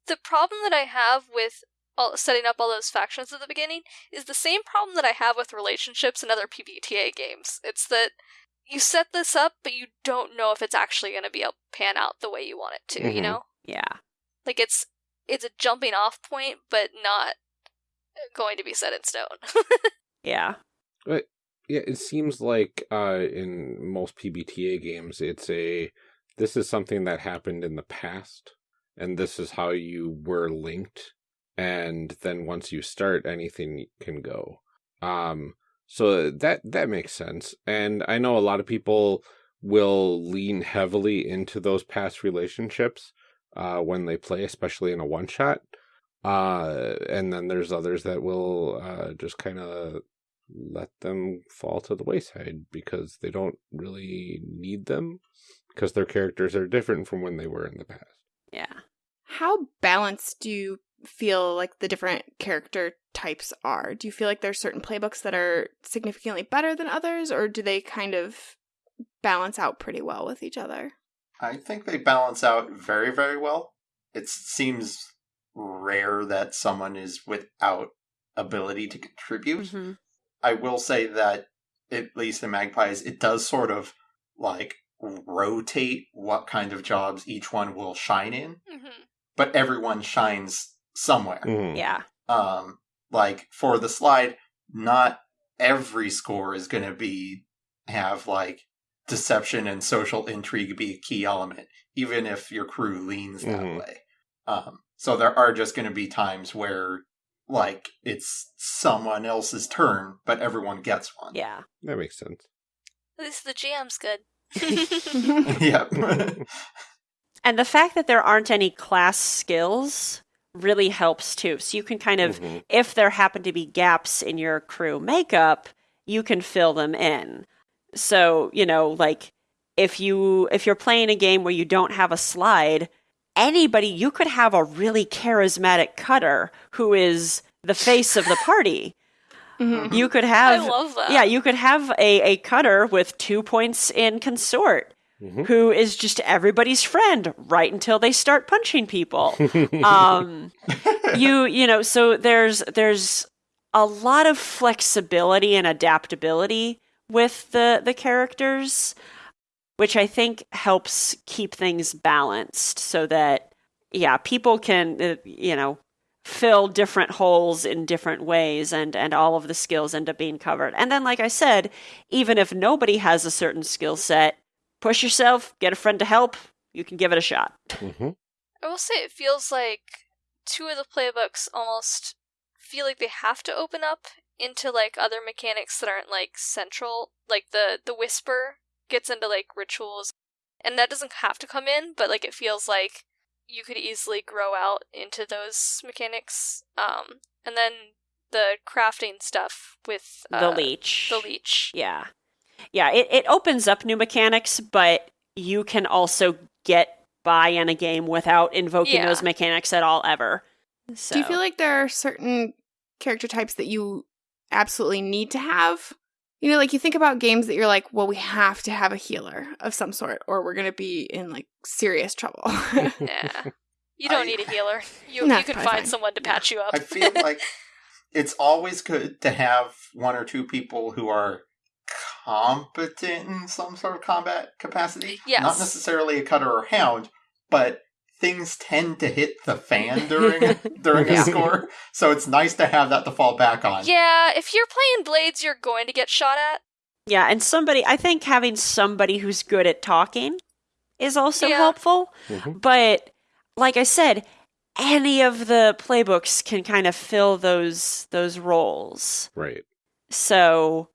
the problem that I have with all, setting up all those factions at the beginning is the same problem that I have with relationships in other PBTA games. It's that you set this up, but you don't know if it's actually going to be able to pan out the way you want it to. You Mhm. know, yeah. like it's it's a jumping off point, but not going to be set in stone. Yeah. Yeah, it seems like uh, in most PBTA games, it's a this is something that happened in the past, and this is how you were linked, and then once you start, anything can go. Um, so that that makes sense, and I know a lot of people will lean heavily into those past relationships uh, when they play, especially in a one shot. Uh, and then there's others that will uh, just kind of let them fall to the wayside because they don't really need them because their characters are different from when they were in the past. Yeah. How balanced do you feel like the different character types are? Do you feel like there's certain playbooks that are significantly better than others, or do they kind of balance out pretty well with each other? I think they balance out very, very well. It seems rare that someone is without ability to contribute. Mhm. I will say that, at least in Magpies, it does sort of like rotate what kind of jobs each one will shine in, hmm but everyone shines somewhere. Mhm. Yeah. Um, like for the slide, not every score is going to be have like deception and social intrigue be a key element, even if your crew leans that Mhm. way. Um, so there are just going to be times where like it's someone else's turn, but everyone gets one. Yeah. That makes sense. At least the GM's good. yep. And the fact that there aren't any class skills really helps too. So you can kind of, Mhm. if there happen to be gaps in your crew makeup, you can fill them in. So, you know, like if you if you're playing a game where you don't have a slide, anybody you could have a really charismatic cutter who is the face of the party. Mhm. You could I have love that. yeah, you could have a, a cutter with two points in consort Mhm. who is just everybody's friend right until they start punching people. um, you you know, so there's there's a lot of flexibility and adaptability with the the characters, which I think helps keep things balanced so that yeah, people can uh, you know fill different holes in different ways and and all of the skills end up being covered. And then like I said, even if nobody has a certain skill set, push yourself, get a friend to help, you can give it a shot. Mhm. I will say it feels like two of the playbooks almost feel like they have to open up into like other mechanics that aren't like central. Like the the whisper gets into like rituals, and that doesn't have to come in, but like it feels like you could easily grow out into those mechanics. Um, and then the crafting stuff with uh, the leech. The leech. Yeah. Yeah, it, it opens up new mechanics, but you can also get by in a game without invoking Yeah. those mechanics at all ever. So. Do you feel like there are certain character types that you absolutely need to have? You know, like you think about games that you're like, well, we have to have a healer of some sort, or we're gonna be in like serious trouble. Yeah. You don't I- need a healer. You No, you can find fine. someone to patch you up. I feel like it's always good to have one or two people who are competent in some sort of combat capacity. Yes. Not necessarily a cutter or hound, but things tend to hit the fan during during a score. So it's nice to have that to fall back on. Yeah, if you're playing blades, you're going to get shot at. Yeah, and somebody, I think having somebody who's good at talking is also Yeah. helpful. Mhm. But like I said, any of the playbooks can kind of fill those those roles. Right. So,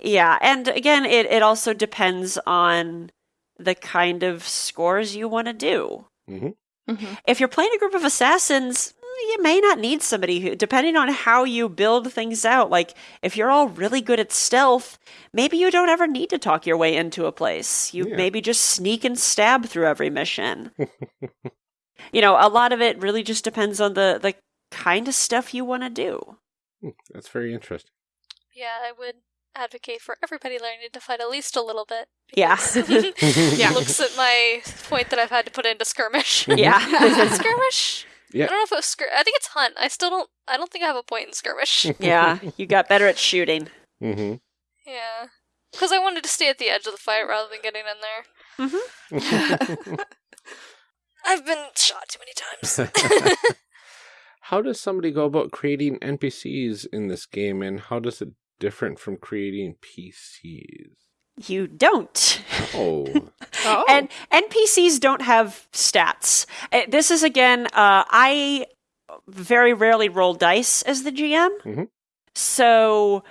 yeah, and again, it it also depends on the kind of scores you want to do. Mhm. Mhm. If you're playing a group of assassins, you may not need somebody who, depending on how you build things out. Like, if you're all really good at stealth, maybe you don't ever need to talk your way into a place. You Yeah. maybe just sneak and stab through every mission. you know, a lot of it really just depends on the the kind of stuff you want to do. Hmm, That's very interesting. Yeah, I would advocate for everybody learning to fight at least a little bit. Yeah. Yeah. Looks at my point that I've had to put into skirmish. yeah. Is it skirmish? Yeah. I don't know if it was skir- I think it's hunt. I still don't. I don't think I have a point in skirmish. yeah, you got better at shooting. hmm yeah, because I wanted to stay at the edge of the fight rather than getting in there. I've been shot too many times. how does somebody go about creating NPCs in this game, and how does it different from creating PCs? You don't. Oh, oh, And NPCs don't have stats. Uh, This is again, uh, I very rarely roll dice as the GM. Mhm. So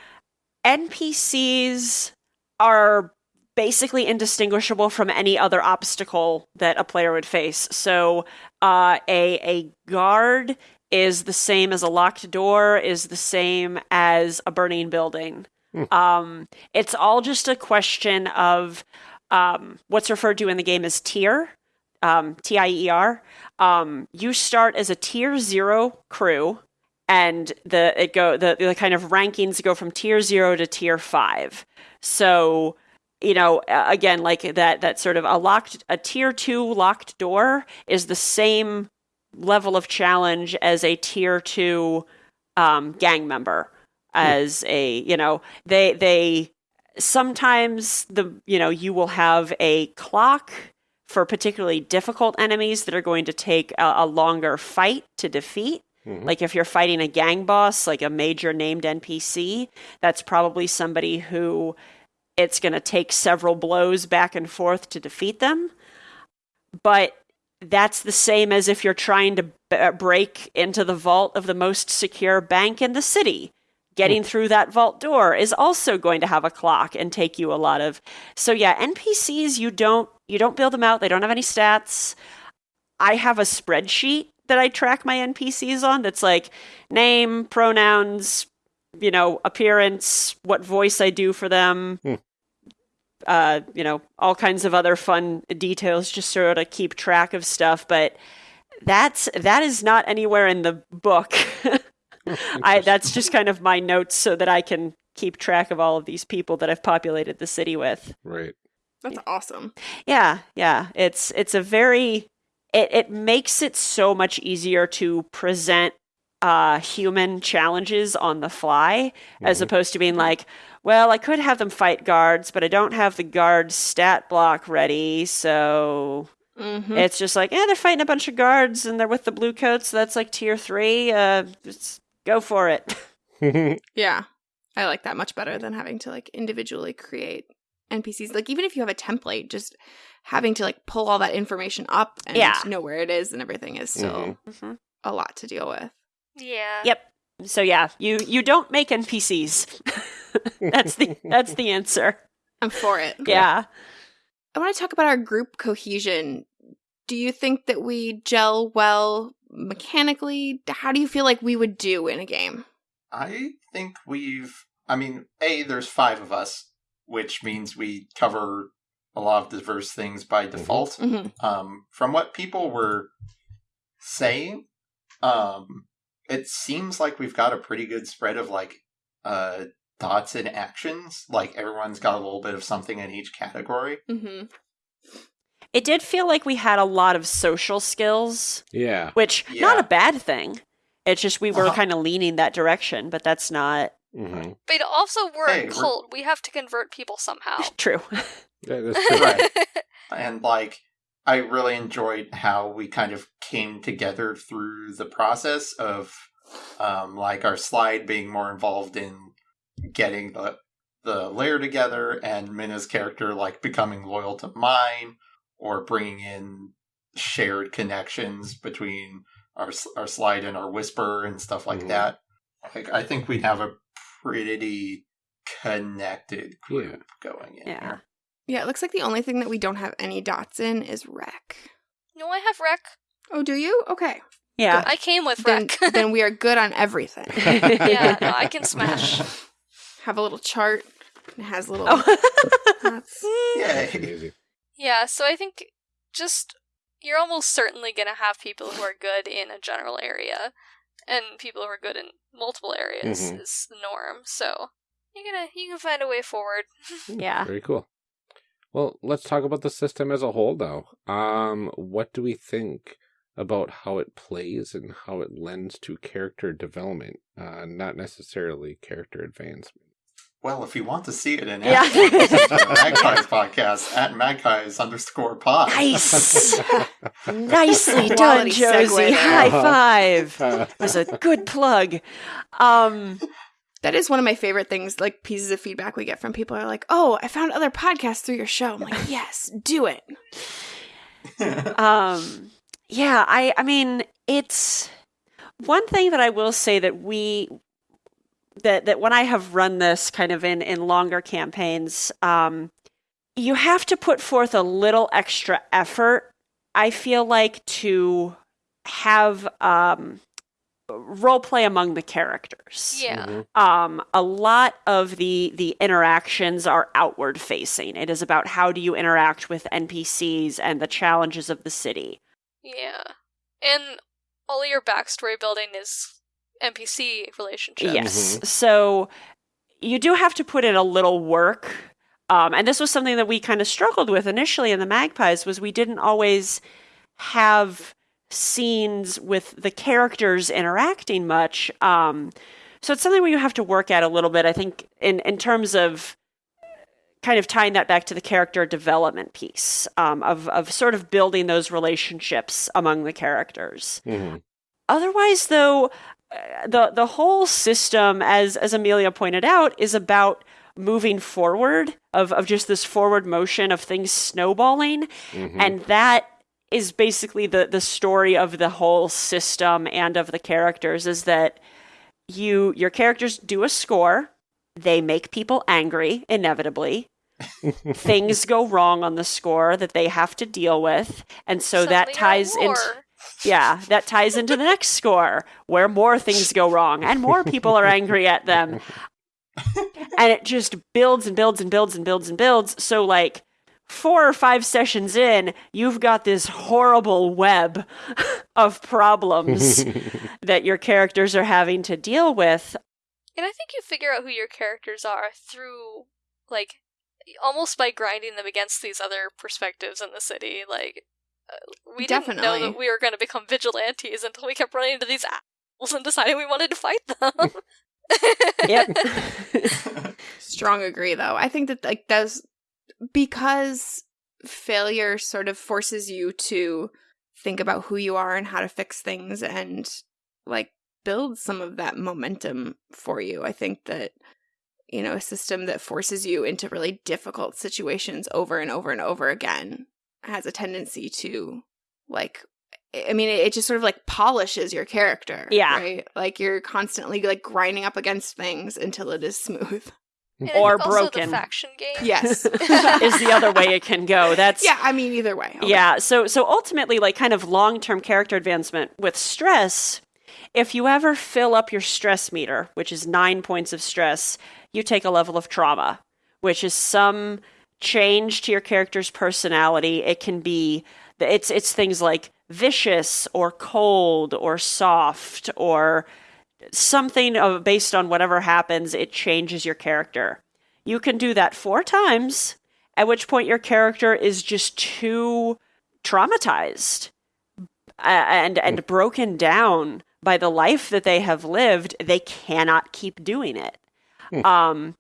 NPCs are basically indistinguishable from any other obstacle that a player would face. So uh, a a guard is the same as a locked door, is the same as a burning building. Hmm. Um, it's all just a question of um, what's referred to in the game as tier, um, T I E R. Um, you start as a tier zero crew, and the it go the, the kind of rankings go from tier zero to tier five. So you know again like that that sort of a locked a tier two locked door is the same level of challenge as a tier two um, gang member as a you know they they sometimes the you know you will have a clock for particularly difficult enemies that are going to take a, a longer fight to defeat. Mhm. like if you're fighting a gang boss like a major named npc that's probably somebody who it's going to take several blows back and forth to defeat them. But that's the same as if you're trying to b- break into the vault of the most secure bank in the city getting through that vault door is also going to have a clock and take you a lot of so yeah npcs you don't you don't build them out they don't have any stats i have a spreadsheet that I track my NPCs on that's like name, pronouns, you know, appearance, what voice I do for them. Hmm. Uh, you know, all kinds of other fun details just sort of keep track of stuff, but that's that is not anywhere in the book. I that's just kind of my notes so that I can keep track of all of these people that I've populated the city with. right. That's awesome. Yeah, yeah. It's it's a very it it makes it so much easier to present uh human challenges on the fly as Mhm. opposed to being like, well, I could have them fight guards, but I don't have the guard stat block ready, so Mm-hmm. it's just like, yeah, they're fighting a bunch of guards and they're with the blue coats, so that's like tier 3. Uh just go for it. Yeah. I like that much better than having to like individually create NPCs. Like even if you have a template, just having to like pull all that information up and Yeah. know where it is and everything is still Mhm. a lot to deal with. Yeah. Yep. So yeah, you you don't make NPCs. that's the that's the answer. I'm for it. Yeah. I want to talk about our group cohesion. Do you think that we gel well mechanically? How do you feel like we would do in a game? I think we've. I mean, a there's five of us, which means we cover a lot of diverse things by default. Mm-hmm. Um, from what people were saying, um, it seems like we've got a pretty good spread of like uh thoughts and actions. Like everyone's got a little bit of something in each category. Mm-hmm. It did feel like we had a lot of social skills, yeah. which not a bad thing. It's just we were Uh-huh. kind of leaning that direction, but that's not hmm But also, we're Hey, a we're- cult. We have to convert people somehow. true. That is true. Right. and like I really enjoyed how we kind of came together through the process of um, like our slide being more involved in getting the the layer together and Minna's character like becoming loyal to mine or bringing in shared connections between our our slide and our whisper and stuff like Mhm. that. Like I think we'd have a pretty connected group going in Yeah. here. Yeah, it looks like the only thing that we don't have any dots in is wreck. no, I have Wreck. Oh, do you? Okay. Yeah. I came with Then, Wreck. then we are good on everything. yeah, no, I can smash. Have a little chart. It has little Oh. dots. Yay. Easy. Yeah, so I think just you're almost certainly going to have people who are good in a general area and people who are good in multiple areas Mhm. is the norm. So you're gonna you can find a way forward. yeah. Very cool. Well, let's talk about the system as a whole, though. Um, what do we think about how it plays and how it lends to character development, uh, not necessarily character advancement? Well, if you want to see it in Yeah. action, listen to the Magpies podcast at magpies underscore pod. Nice. Nicely done, Josie. High five. Uh, was a good plug. Um That is one of my favorite things, like pieces of feedback we get from people are like, oh, I found other podcasts through your show. I'm like, yes, do it. um yeah i i mean it's one thing that i will say that we that that when i have run this kind of in in longer campaigns um you have to put forth a little extra effort i feel like to have um role play among the characters Yeah. mhm. um, a lot of the the interactions are outward facing. It is about how do you interact with NPCs and the challenges of the city. Yeah. And all your backstory building is NPC relationships. Yes. So you do have to put in a little work. Um, and this was something that we kind of struggled with initially in the Magpies was we didn't always have scenes with the characters interacting much. Um, so it's something where you have to work at a little bit. I think in in terms of kind of tying that back to the character development piece um, of of sort of building those relationships among the characters Mhm. otherwise though uh, the the whole system as as Amelia pointed out is about moving forward of of just this forward motion of things snowballing Mhm. and that is basically the the story of the whole system and of the characters is that you your characters do a score they make people angry inevitably things go wrong on the score that they have to deal with and so that Suddenly you're ties into. Yeah, that ties into the next score where more things go wrong and more people are angry at them. and it just builds and builds and builds and builds and builds. So, like, four or five sessions in, you've got this horrible web of problems that your characters are having to deal with. And I think you figure out who your characters are through, like, almost by grinding them against these other perspectives in the city. Like, uh, we didn't know that we were going to become vigilantes until we kept running into these assholes and decided we wanted to fight them. Yep. Strong agree though. I think that like does because failure sort of forces you to think about who you are and how to fix things and like build some of that momentum for you. I think that you know, a system that forces you into really difficult situations over and over and over again has a tendency to like I mean, it just sort of like polishes your character. Yeah. Right? Like you're constantly like grinding up against things until it is smooth. And I Or think also broken. the faction game. Yes. is the other way it can go. That's yeah, I mean, either way. Okay. Yeah, so so ultimately like kind of long-term character advancement with stress, if you ever fill up your stress meter, which is 9 points of stress, you take a level of trauma, which is some change to your character's personality. It can be it's it's things like vicious or cold or soft or something of based on whatever happens, it changes your character. You can do that four times, at which point your character is just too traumatized uh, and and broken down by the life that they have lived. They cannot keep doing it. Um,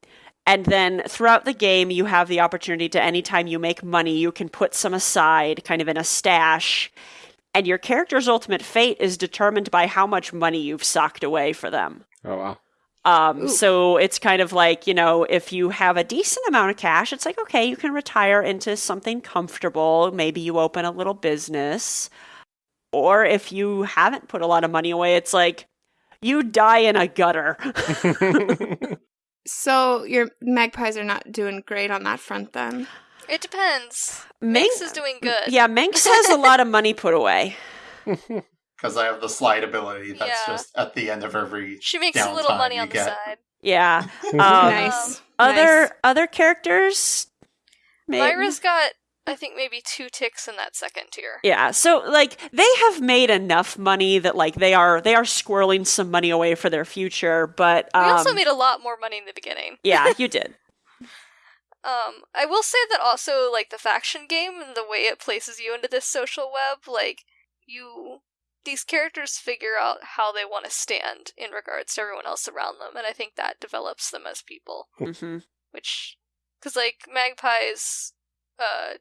and then throughout the game, you have the opportunity to anytime you make money, you can put some aside, kind of in a stash. And your character's ultimate fate is determined by how much money you've socked away for them. Oh wow. Um, Ooh. so it's kind of like, you know, if you have a decent amount of cash, it's like, okay, you can retire into something comfortable. Maybe you open a little business. Or if you haven't put a lot of money away, it's like, you die in a gutter. So your magpies are not doing great on that front then. It depends. Manx Minx is doing good. Yeah, Manx has a lot of money put away. Because I have the slide ability that's Yeah. just at the end of every. She makes a little money on the get. side. Yeah. Um, nice. Other Nice. other characters, maybe. Myra's got, I think, maybe two ticks in that second tier. Yeah, so like they have made enough money that like they are they are squirreling some money away for their future, but um, We also made a lot more money in the beginning. yeah, you did. Um, I will say that also, like the faction game and the way it places you into this social web, like you, these characters figure out how they want to stand in regards to everyone else around them, and I think that develops them as people. Mm-hmm. Which, because like magpies, uh,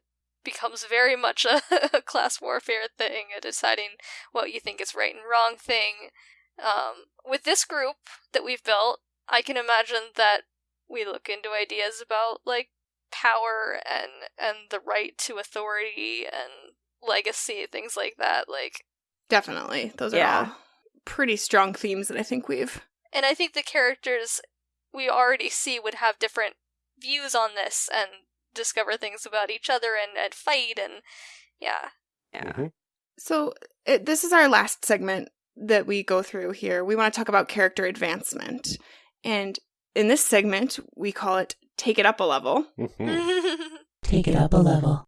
becomes very much a, a class warfare thing, a deciding what you think is right and wrong thing. Um, with this group that we've built, I can imagine that we look into ideas about like power and and the right to authority and legacy, things like that. Like, Definitely. Those are all pretty strong themes that I think we've and I think the characters we already see would have different views on this and discover things about each other and, and fight and yeah. Yeah. Mhm. So it, this is our last segment that we go through here. We want to talk about character advancement. And in this segment, we call it Take It Up a Level. Mhm. Take it up a level.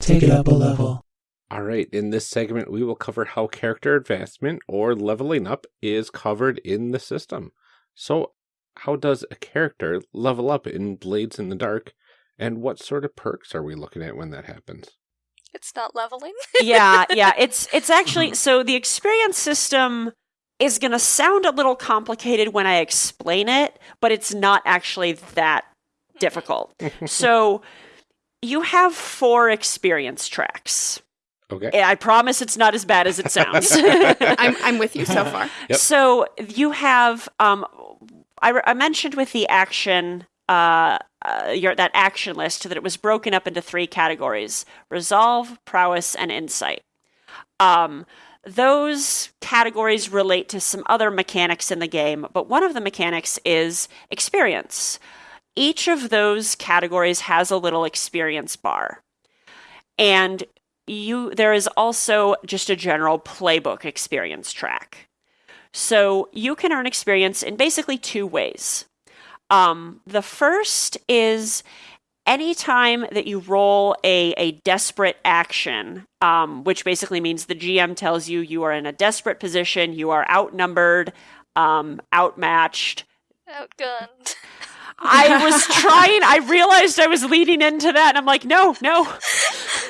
Take it up a level. All right, in this segment, we will cover how character advancement or leveling up is covered in the system. So, how does a character level up in Blades in the Dark, and what sort of perks are we looking at when that happens? it's not leveling. yeah, yeah. It's it's actually so the experience system is going to sound a little complicated when I explain it, but it's not actually that difficult. so you have four experience tracks. Okay. I promise it's not as bad as it sounds. I'm, I'm with you so far. Yep. So you have, um, I, I mentioned with the action, uh, uh, your that action list that it was broken up into three categories: resolve, prowess, and insight. Um, those categories relate to some other mechanics in the game, but one of the mechanics is experience. Each of those categories has a little experience bar. And you there is also just a general playbook experience track. So you can earn experience in basically two ways. Um, the first is anytime that you roll a, a desperate action, um, which basically means the GM tells you you are in a desperate position, you are outnumbered, um, outmatched. Outgunned. I was trying, I realized I was leading into that, and I'm like, no, no,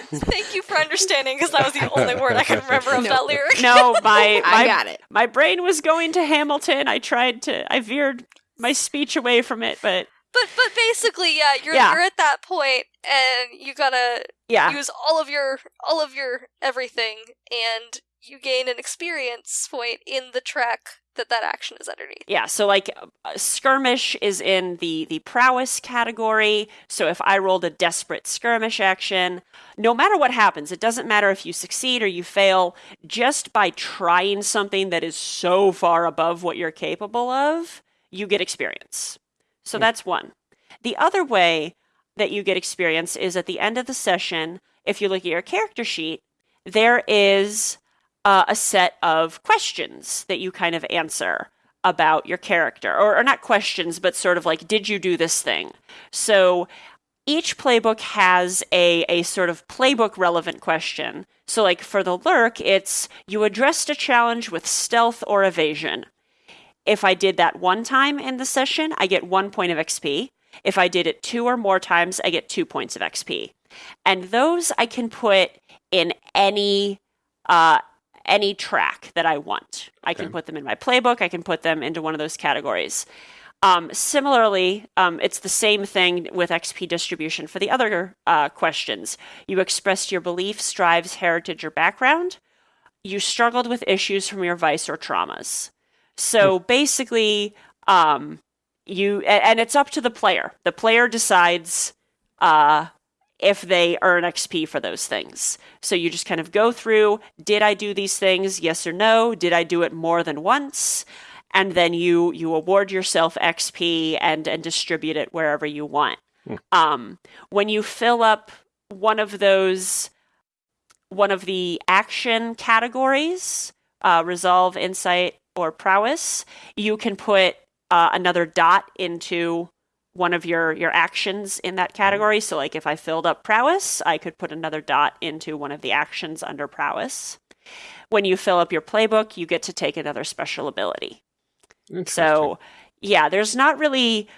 Thank you for understanding, because that was the only word I could remember of No. that lyric. no, my, I got it. my brain was going to Hamilton. I tried to, I veered my speech away from it, but But but basically, yeah, you're Yeah. you're at that point, and you gotta yeah. use all of your all of your everything, and you gain an experience point in the track that that action is underneath. Yeah, so like uh, skirmish is in the the prowess category. So if I rolled a desperate skirmish action, no matter what happens, it doesn't matter if you succeed or you fail, just by trying something that is so far above what you're capable of, you get experience. So that's one. The other way that you get experience is at the end of the session, if you look at your character sheet, there is uh, a set of questions that you kind of answer about your character, or, or not questions, but sort of like, did you do this thing? So each playbook has a, a sort of playbook relevant question. So, like for the lurk, it's you addressed a challenge with stealth or evasion. If I did that one time in the session, I get one point of XP. If I did it two or more times, I get two points of XP. And those I can put in any uh, any track that I want. I can put them in my playbook. I can put them into one of those categories. Um, similarly, um, it's the same thing with XP distribution for the other uh, questions. You expressed your beliefs, drives, heritage, or background. You struggled with issues from your vice or traumas. So basically, um, you and it's up to the player. The player decides uh, if they earn XP for those things. So you just kind of go through did I do these things? Yes or no? Did I do it more than once? And then you you award yourself XP and and distribute it wherever you want. Um, when you fill up one of those one of the action categories, uh, resolve, insight, or prowess, you can put uh, another dot into one of your your actions in that category. So, like if I filled up prowess, I could put another dot into one of the actions under prowess. When you fill up your playbook, you get to take another special ability. So, yeah, there's not really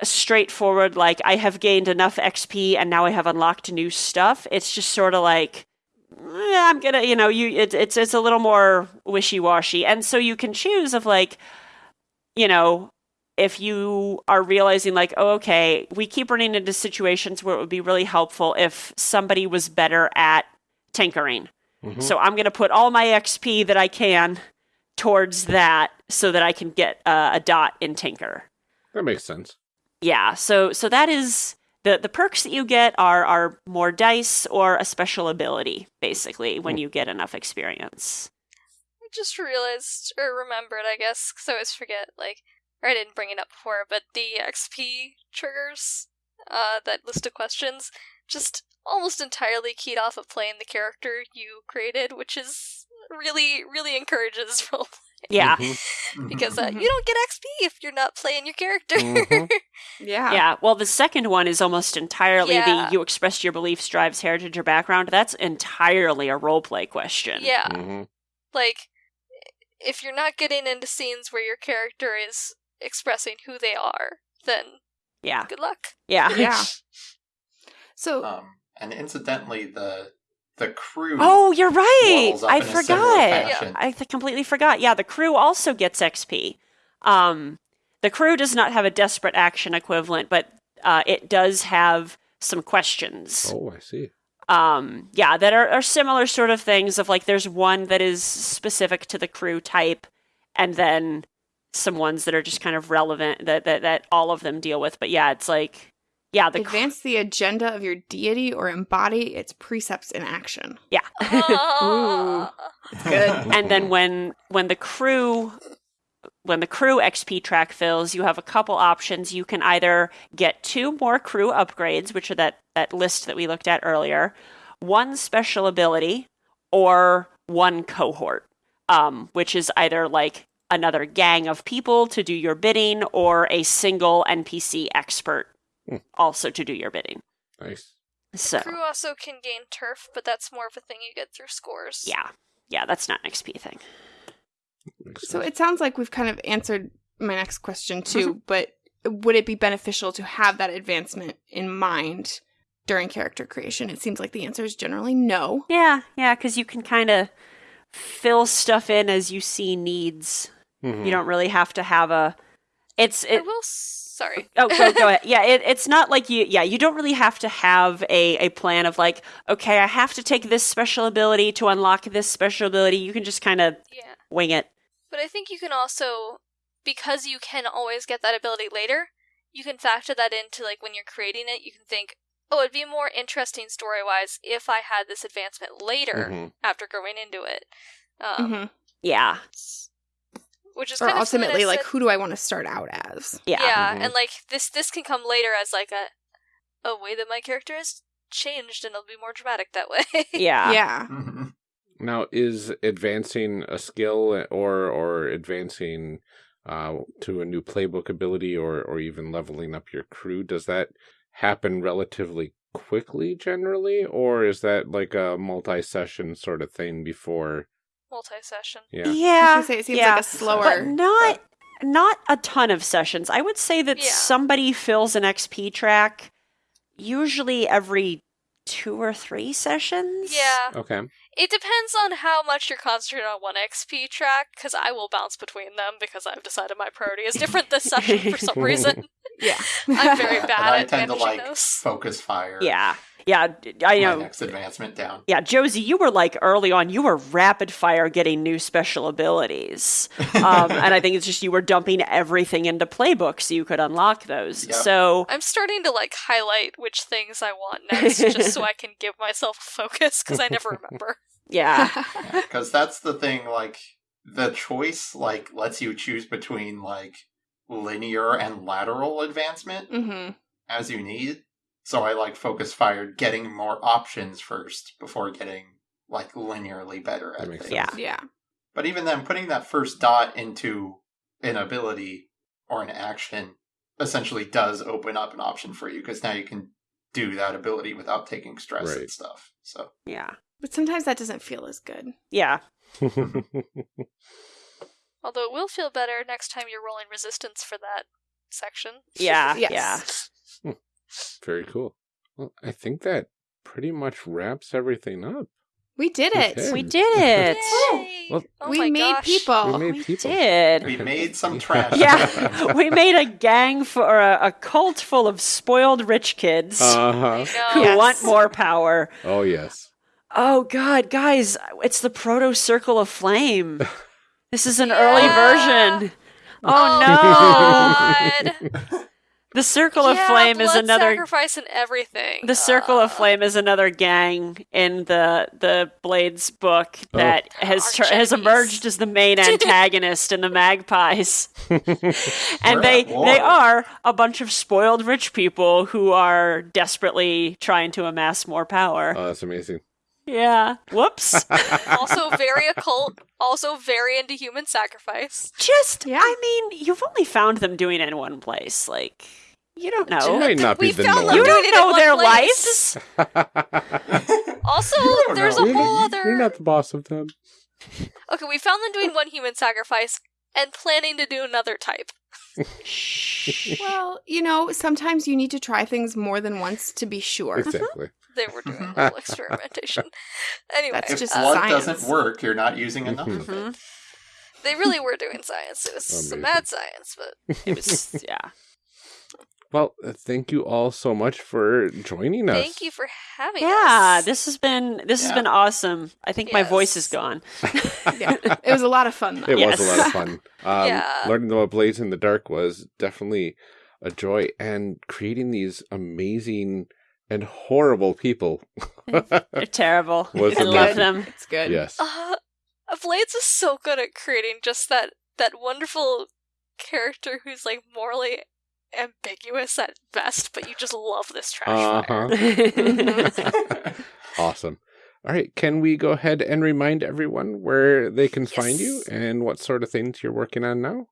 a straightforward like I have gained enough XP and now I have unlocked new stuff. It's just sort of like I'm gonna, you know, you it, it's it's a little more wishy washy, and so you can choose of like, you know, if you are realizing like, oh, okay, we keep running into situations where it would be really helpful if somebody was better at tinkering. Mhm. So I'm gonna put all my XP that I can towards that so that I can get uh, a dot in tinker. that makes sense. Yeah, so so that is the the perks that you get are are more dice or a special ability basically when you get enough experience. I just realized or remembered, I guess, because I always forget. Like, or I didn't bring it up before, but the XP triggers, uh, that list of questions, just almost entirely keyed off of playing the character you created, which is really, really encourages roleplay. Yeah. Mhm. Because uh, Mhm. you don't get XP if you're not playing your character. Mhm. Yeah. Yeah, well the second one is almost entirely Yeah. the you expressed your beliefs, drives, heritage, or background. That's entirely a role play question. yeah. Mhm. like if you're not getting into scenes where your character is expressing who they are, then Yeah. good luck. Yeah. Yeah. So Um, and incidentally, the the crew. Oh, you're right. Up I in a similar forgot. I completely forgot. Yeah, the crew also gets XP. Um, the crew does not have a desperate action equivalent, but uh, it does have some questions. Oh, I see. Um, yeah, that are, are similar sort of things. Of like, there's one that is specific to the crew type, and then some ones that are just kind of relevant that that, that all of them deal with. But yeah, it's like, yeah, the cr- advance the agenda of your deity or embody its precepts in action. yeah. Ah. Good. and then when when the crew when the crew XP track fills, you have a couple options. You can either get two more crew upgrades, which are that that list that we looked at earlier, one special ability or one cohort, um, which is either like another gang of people to do your bidding or a single NPC expert Hmm. also to do your bidding. Nice. So, Crew also can gain turf, but that's more of a thing you get through scores. yeah. Yeah, that's not an XP thing. So it sounds like we've kind of answered my next question too, Mm-hmm. but would it be beneficial to have that advancement in mind during character creation? It seems like the answer is generally no. Yeah, yeah, because you can kind of fill stuff in as you see needs. Mhm. You don't really have to have a. It's I it. will. s- Sorry. Oh, go, go ahead. Yeah, it, it's not like you. Yeah, you don't really have to have a a plan of like, okay, I have to take this special ability to unlock this special ability. You can just kind of Yeah. wing it. But I think you can also, because you can always get that ability later, you can factor that into like when you're creating it. You can think, oh, it'd be more interesting story wise if I had this advancement later Mhm. after going into it. Um, Mhm. Yeah, Which is Or kind of ultimately, like, said- who do I want to start out as? yeah, yeah, Mhm. and like this this can come later as like a a way that my character has changed, and it'll be more dramatic that way. yeah, yeah. Mhm. Now, is advancing a skill or or advancing uh, to a new playbook ability or or even leveling up your crew does that happen relatively quickly generally, or is that like a multi-session sort of thing before? Multi-session. Yeah. Yeah. gonna say, it seems yeah. like a slower. but not not a ton of sessions. I would say that Yeah. somebody fills an XP track usually every two or three sessions. Yeah, Okay. it depends on how much you're concentrating on one XP track, because I will bounce between them because I've decided my priority is different this session for some reason. Yeah. I'm very bad and I at tend to like those. focus fire. Yeah. Yeah, d- I my know. next advancement down. Yeah, Josie, you were like early on, you were rapid fire getting new special abilities. Um, and I think it's just you were dumping everything into playbooks so you could unlock those. Yep. So, I'm starting to like highlight which things I want next, just so I can give myself focus because I never remember. yeah. because that's the thing like the choice like lets you choose between like linear and lateral advancement hmm as you need so i like focus fired getting more options first before getting like linearly better at That makes things. Yeah. Yeah. but even then putting that first dot into an ability or an action essentially does open up an option for you because now you can do that ability without taking stress Right. and stuff so Yeah. But sometimes that doesn't feel as good. Yeah. Although it will feel better next time you're rolling resistance for that section. Yeah. Yes. Yeah. Very cool. Well, I think that pretty much wraps everything up. We did it. Okay. We did it. Yay! Well- oh we made people. we made We people. did. we made some trash Yeah, we made a gang for a, a cult full of spoiled rich kids Uh huh. who Yes. want more power. Oh yes. Oh God, guys, it's the proto circle of flame. This is an early version. Oh, no! God. The circle of Yeah, flame is another. sacrifice and everything. The circle of Uh, flame is another gang in the the Blades book Oh. that has Arch has emerged as the main antagonist in the Magpies, and We're they they are a bunch of spoiled rich people who are desperately trying to amass more power. Oh, that's amazing. Yeah. Whoops. also very occult. Also very into human sacrifice. Just, Yeah. I mean, you've only found them doing it in one place. Like, you don't It know. might not be We the found norm. You don't know their place. lives. Also, there's know. a You're whole not- other. You're not the boss of them. Okay, we found them doing one human sacrifice and planning to do another type. Well, you know, sometimes you need to try things more than once to be sure. Uh-huh. Exactly. They were doing a little experimentation. Anyway, That's if just uh, blood science. doesn't work you're not using enough of it Mhm. they really were doing science. It was some Amazing. mad science, but It was, yeah. Well, uh, thank you all so much for joining us. thank you for having us. Yeah, this has been this has been awesome. I think my voice is gone. yeah. It was a lot of fun, though. It Yes. was a lot of fun. Um, Yeah. Learning about Blades in the Dark was definitely a joy, and creating these amazing and horrible people. They're terrible. I it love them. It's good. yes. Uh, Blades is so good at creating just that that wonderful character who's like morally ambiguous at best, but you just love this trash Uh fire. huh. Awesome. All right. Can we go ahead and remind everyone where they can find you and what sort of things you're working on now?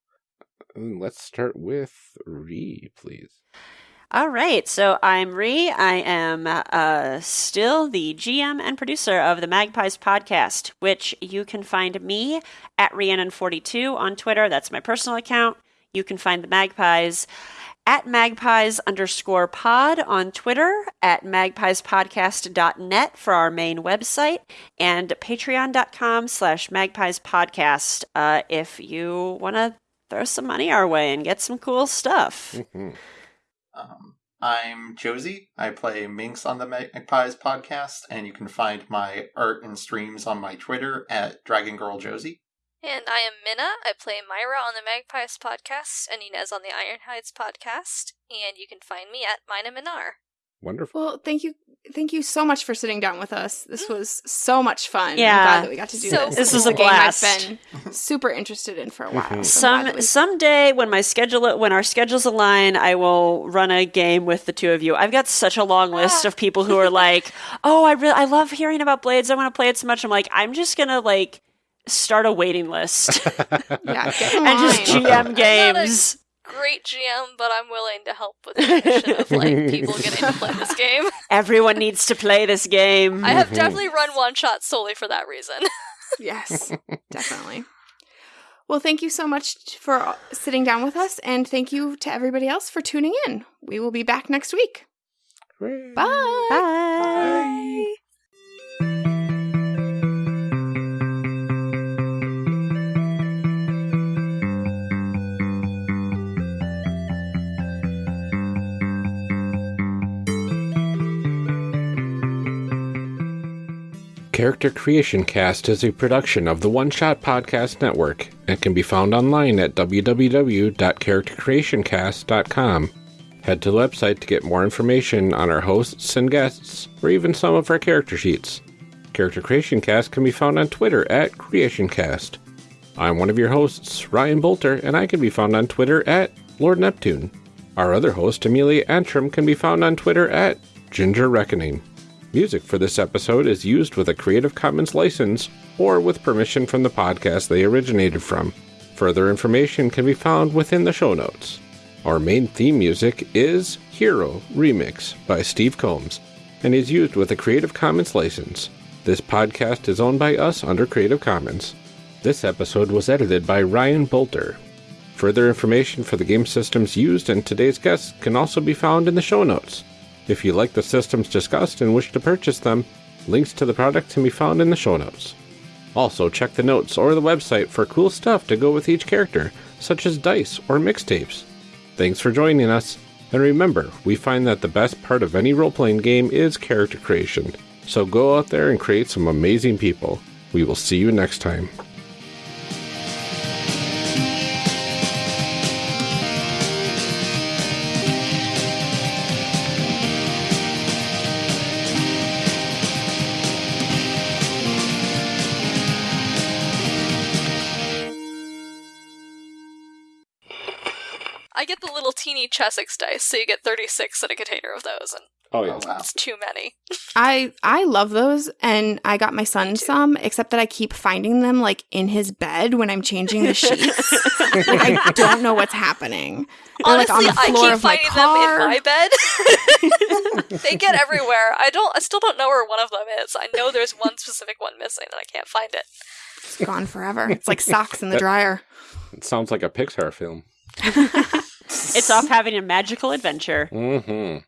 Let's start with Ree, please. All right, so I'm Ree. I am uh, still the GM and producer of the Magpies podcast, which you can find me at Rhiannon42 on Twitter. That's my personal account. You can find the Magpies at magpies underscore pod on Twitter, at magpiespodcast.net for our main website, and patreon.com slash magpiespodcast uh, if you want to throw some money our way and get some cool stuff. Um, I'm Josie. I play Minx on the Magpies podcast, and you can find my art and streams on my Twitter at Dragon Girl Josie. And I am Minna. I play Myra on the Magpies podcast and Inez on the Ironhides podcast. And you can find me at Mina Minar. Wonderful. Well, thank you, thank you so much for sitting down with us. This was so much fun. Yeah. I'm glad that we got to do So this. This is was a game blast. I've been super interested in for a while. Mhm. so Some we- someday when my schedule when our schedules align, I will run a game with the two of you. I've got such a long list of people who are like, "Oh, I really I love hearing about Blades. I want to play it so much." I'm like, I'm just gonna like start a waiting list yeah, and just. GM games. Great GM, but I'm willing to help with the mission of like people getting to play this game. Everyone needs to play this game. I have Mhm. definitely run one shot solely for that reason. Yes, definitely. Well, thank you so much for sitting down with us, and thank you to everybody else for tuning in. We will be back next week. Hooray. Bye. Bye. Character Creation Cast is a production of the One Shot Podcast Network and can be found online at www.charactercreationcast.com. Head to the website to get more information on our hosts and guests, or even some of our character sheets. Character Creation Cast can be found on Twitter at CreationCast. I'm one of your hosts, Ryan Boelter, and I can be found on Twitter at Lord Neptune. Our other host, Amelia Antrim, can be found on Twitter at Ginger Reckoning. Music for this episode is used with a Creative Commons license or with permission from the podcast they originated from. Further information can be found within the show notes. Our main theme music is Hero Remix by Steve Combs and is used with a Creative Commons license. This podcast is owned by us under Creative Commons. This episode was edited by Ryan Boelter. Further information for the game systems used and today's guests can also be found in the show notes. If you like the systems discussed and wish to purchase them, links to the products can be found in the show notes. Also, check the notes or the website for cool stuff to go with each character, such as dice or mixtapes. Thanks for joining us, and remember, we find that the best part of any role playing game is character creation. So go out there and create some amazing people. We will see you next time. Chessex dice, so you get 36 in a container of those, and Oh, Oh, wow. it's too many. I I love those, and I got my son some. Except that I keep finding them like in his bed when I'm changing the sheets. like I don't know what's happening. They're, like, on Honestly, the I floor keep of my finding car. them in my bed. they get everywhere. I don't. I still don't know where one of them is. I know there's one specific one missing, and I can't find it. It's gone forever. It's like socks in the dryer. It sounds like a Pixar film. It's off having a magical adventure. Mm-hmm.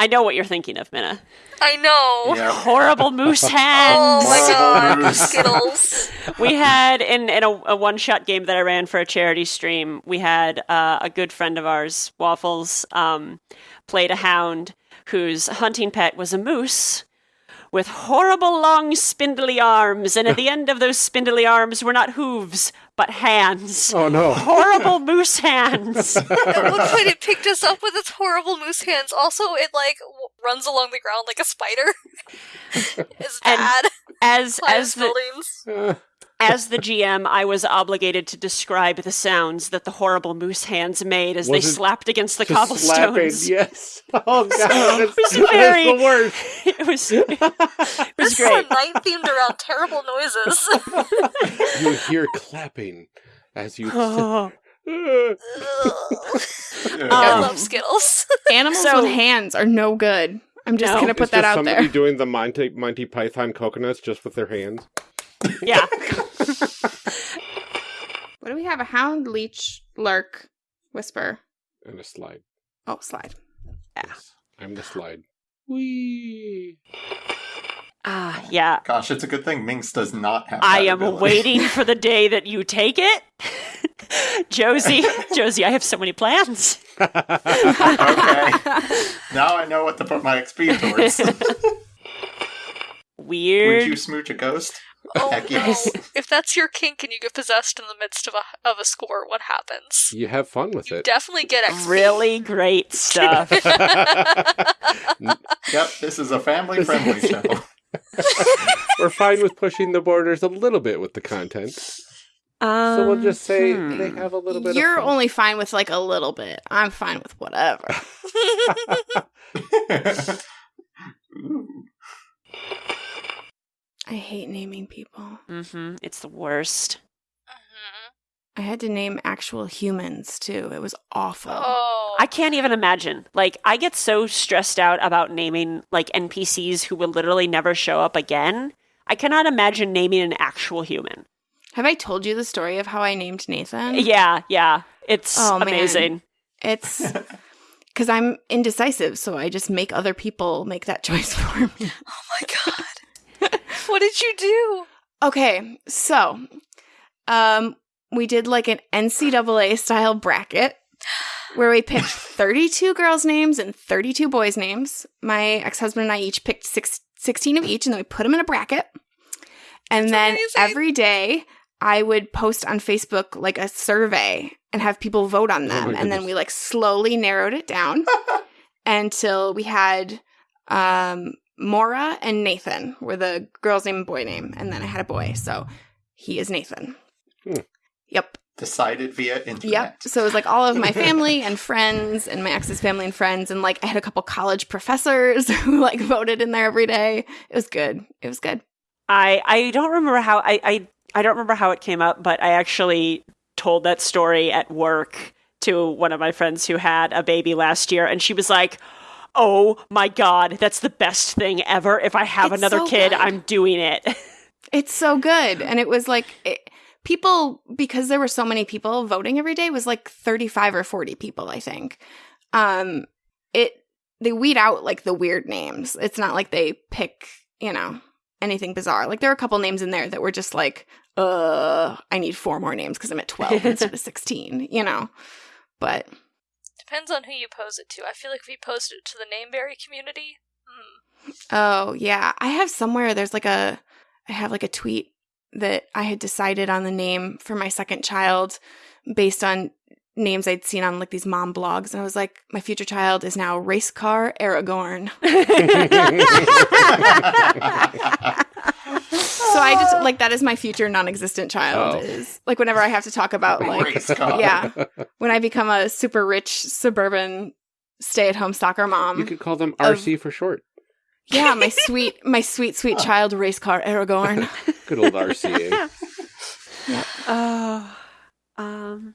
I know what you're thinking of, Minna. I know. Yeah. Horrible moose hands. Oh my god, Skittles. we had in in a, a one shot game that I ran for a charity stream. We had uh, a good friend of ours, Waffles, um, played a hound whose hunting pet was a moose with horrible long spindly arms, and at the end of those spindly arms were not hooves but hands. Oh no. Horrible moose hands. At one point, it picked us up with its horrible moose hands. Also, it like w- runs along the ground like a spider. it's And bad. As Climbs as the buildings. As the GM, I was obligated to describe the sounds that the horrible moose hands made as Was they slapped against the Just slapping, yes. Oh god, that's, was that's very- the worst. it was it was This is great. a night themed around terrible noises. You hear clapping as you. Oh. Um, I love Skittles. Animals So- with hands are no good. I'm just No. gonna It's put that just out somebody there. doing the Monty Monty Python coconuts just with their hands yeah. What do we have? A hound, leech, lurk, whisper. and a slide. Oh, slide. Yes, I'm the slide. Wee. Ah, yeah. Gosh, it's a good thing Minx does not have. I that am ability. waiting for the day that you take it. Josie, Josie, I have so many plans. okay. Now I know what to put my XP towards. Weird. Would you smooch a ghost? Oh Heck no! If that's your kink and you get possessed in the midst of a of a score, what happens? You have fun with You it. definitely get XP. Really great stuff. Yep, this is a family friendly show. We're fine with pushing the borders a little bit with the content. So we'll just say Um, they have a little bit of You're of fun. only fine with like a little bit. I'm fine with whatever. Ooh. I hate naming people. Mm-hmm. It's the worst. Mhm. I had to name actual humans too. It was awful. Oh, I can't even imagine. Like, I get so stressed out about naming like NPCs who will literally never show up again. I cannot imagine naming an actual human. Have I told you the story of how I named Nathan? Yeah, yeah. It's Oh, man. amazing. It's because I'm indecisive, so I just make other people make that choice for me. oh my god! What did you do? Okay, so um, we did like an NCAA style bracket where we picked 32 girls' names and 32 boys' names. My ex husband and I each picked six, 16 of each, and then we put them in a bracket. And then amazing. every day I would post on Facebook like a survey and have people vote on Oh them. my and then we like slowly narrowed it down until we had um, Mora and Nathan were the girl's name and boy name. And then I had a boy. So he is Nathan. Hmm. Yep. Decided via internet. Yep. So it was like all of my family and friends and my ex's family and friends. And like I had a couple college professors who like voted in there every day. It was good. It was good. I I don't remember how I, I I don't remember how it came up, but I actually told that story at work to one of my friends who had a baby last year, and she was like, "Oh my god, that's the best thing ever! If I have It's another so kid, good. I'm doing it." It's so good. And it was like it, people, because there were so many people voting every day, was like 35 or 40 people, I think. Um, it, they weed out like the weird names. It's not like they pick, you know, anything bizarre. Like there are a couple names in there that were just like, uh, I need four more names because I'm at 12 instead of 16, you know? But Depends on who you pose it to. I feel like if you posted it to the Nameberry community, hmm. Oh, yeah. I have somewhere there's like a I have like a tweet that I had decided on the name for my second child based on names I'd seen on like these mom blogs and I was like my future child is now race car Aragorn. So I just like that is my future non-existent child Oh. is like whenever I have to talk about like yeah, when I become a super rich suburban stay-at-home soccer mom. You could call them RC for short. yeah, my sweet my sweet sweet child race car Aragorn. Good old RCA. Oh, um.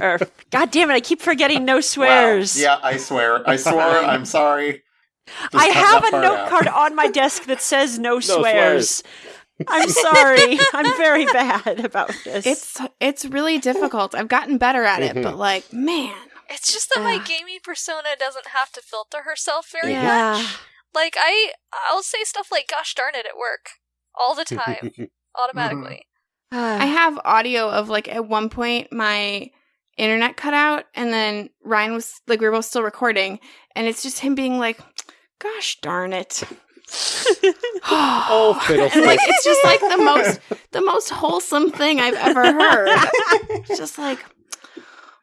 er, God damn it! I keep forgetting no swears. Wow. Yeah, I swear. I swore. I'm sorry. Just I have a part note out. card on my desk that says no, swears. swears. I'm sorry. I'm very bad about this. It's it's really difficult. I've gotten better at it, but mm-hmm. like, man, It's just that my gaming persona doesn't have to filter herself very yeah. much. Like I, I'll say stuff like "Gosh darn it" at work all the time, mm-hmm. automatically. I have audio of like at one point my internet cut out, and then Ryan was like, we were both still recording, and it's just him being like, "Gosh darn it." Oh, fiddlestick. and like it's just like the most the most wholesome thing I've ever heard. It's just like,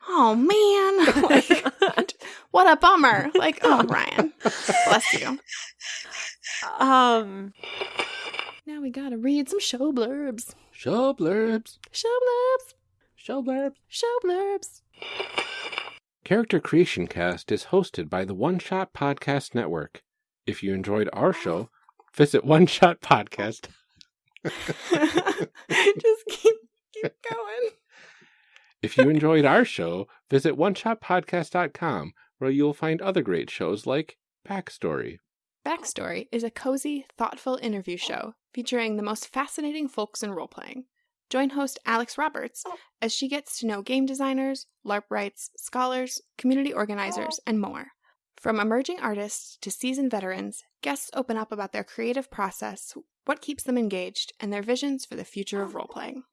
oh man, like, what a bummer. Like, oh Ryan, bless you. um. Now we gotta read some show blurbs. Show blurbs. Show blurbs. Show blurbs. Show blurbs. Character Creation Cast is hosted by the One Shot Podcast Network. If you enjoyed our show, visit One Shot Podcast. Just keep keep going. If you enjoyed our show, visit oneshotpodcast.com where you'll find other great shows like Backstory. Backstory is a cozy, thoughtful interview show featuring the most fascinating folks in role playing. Join host Alex Roberts oh. as she gets to know game designers, LARPwrights, scholars, community organizers, and more. From emerging artists to seasoned veterans, guests open up about their creative process, what keeps them engaged, and their visions for the future of oh. role playing.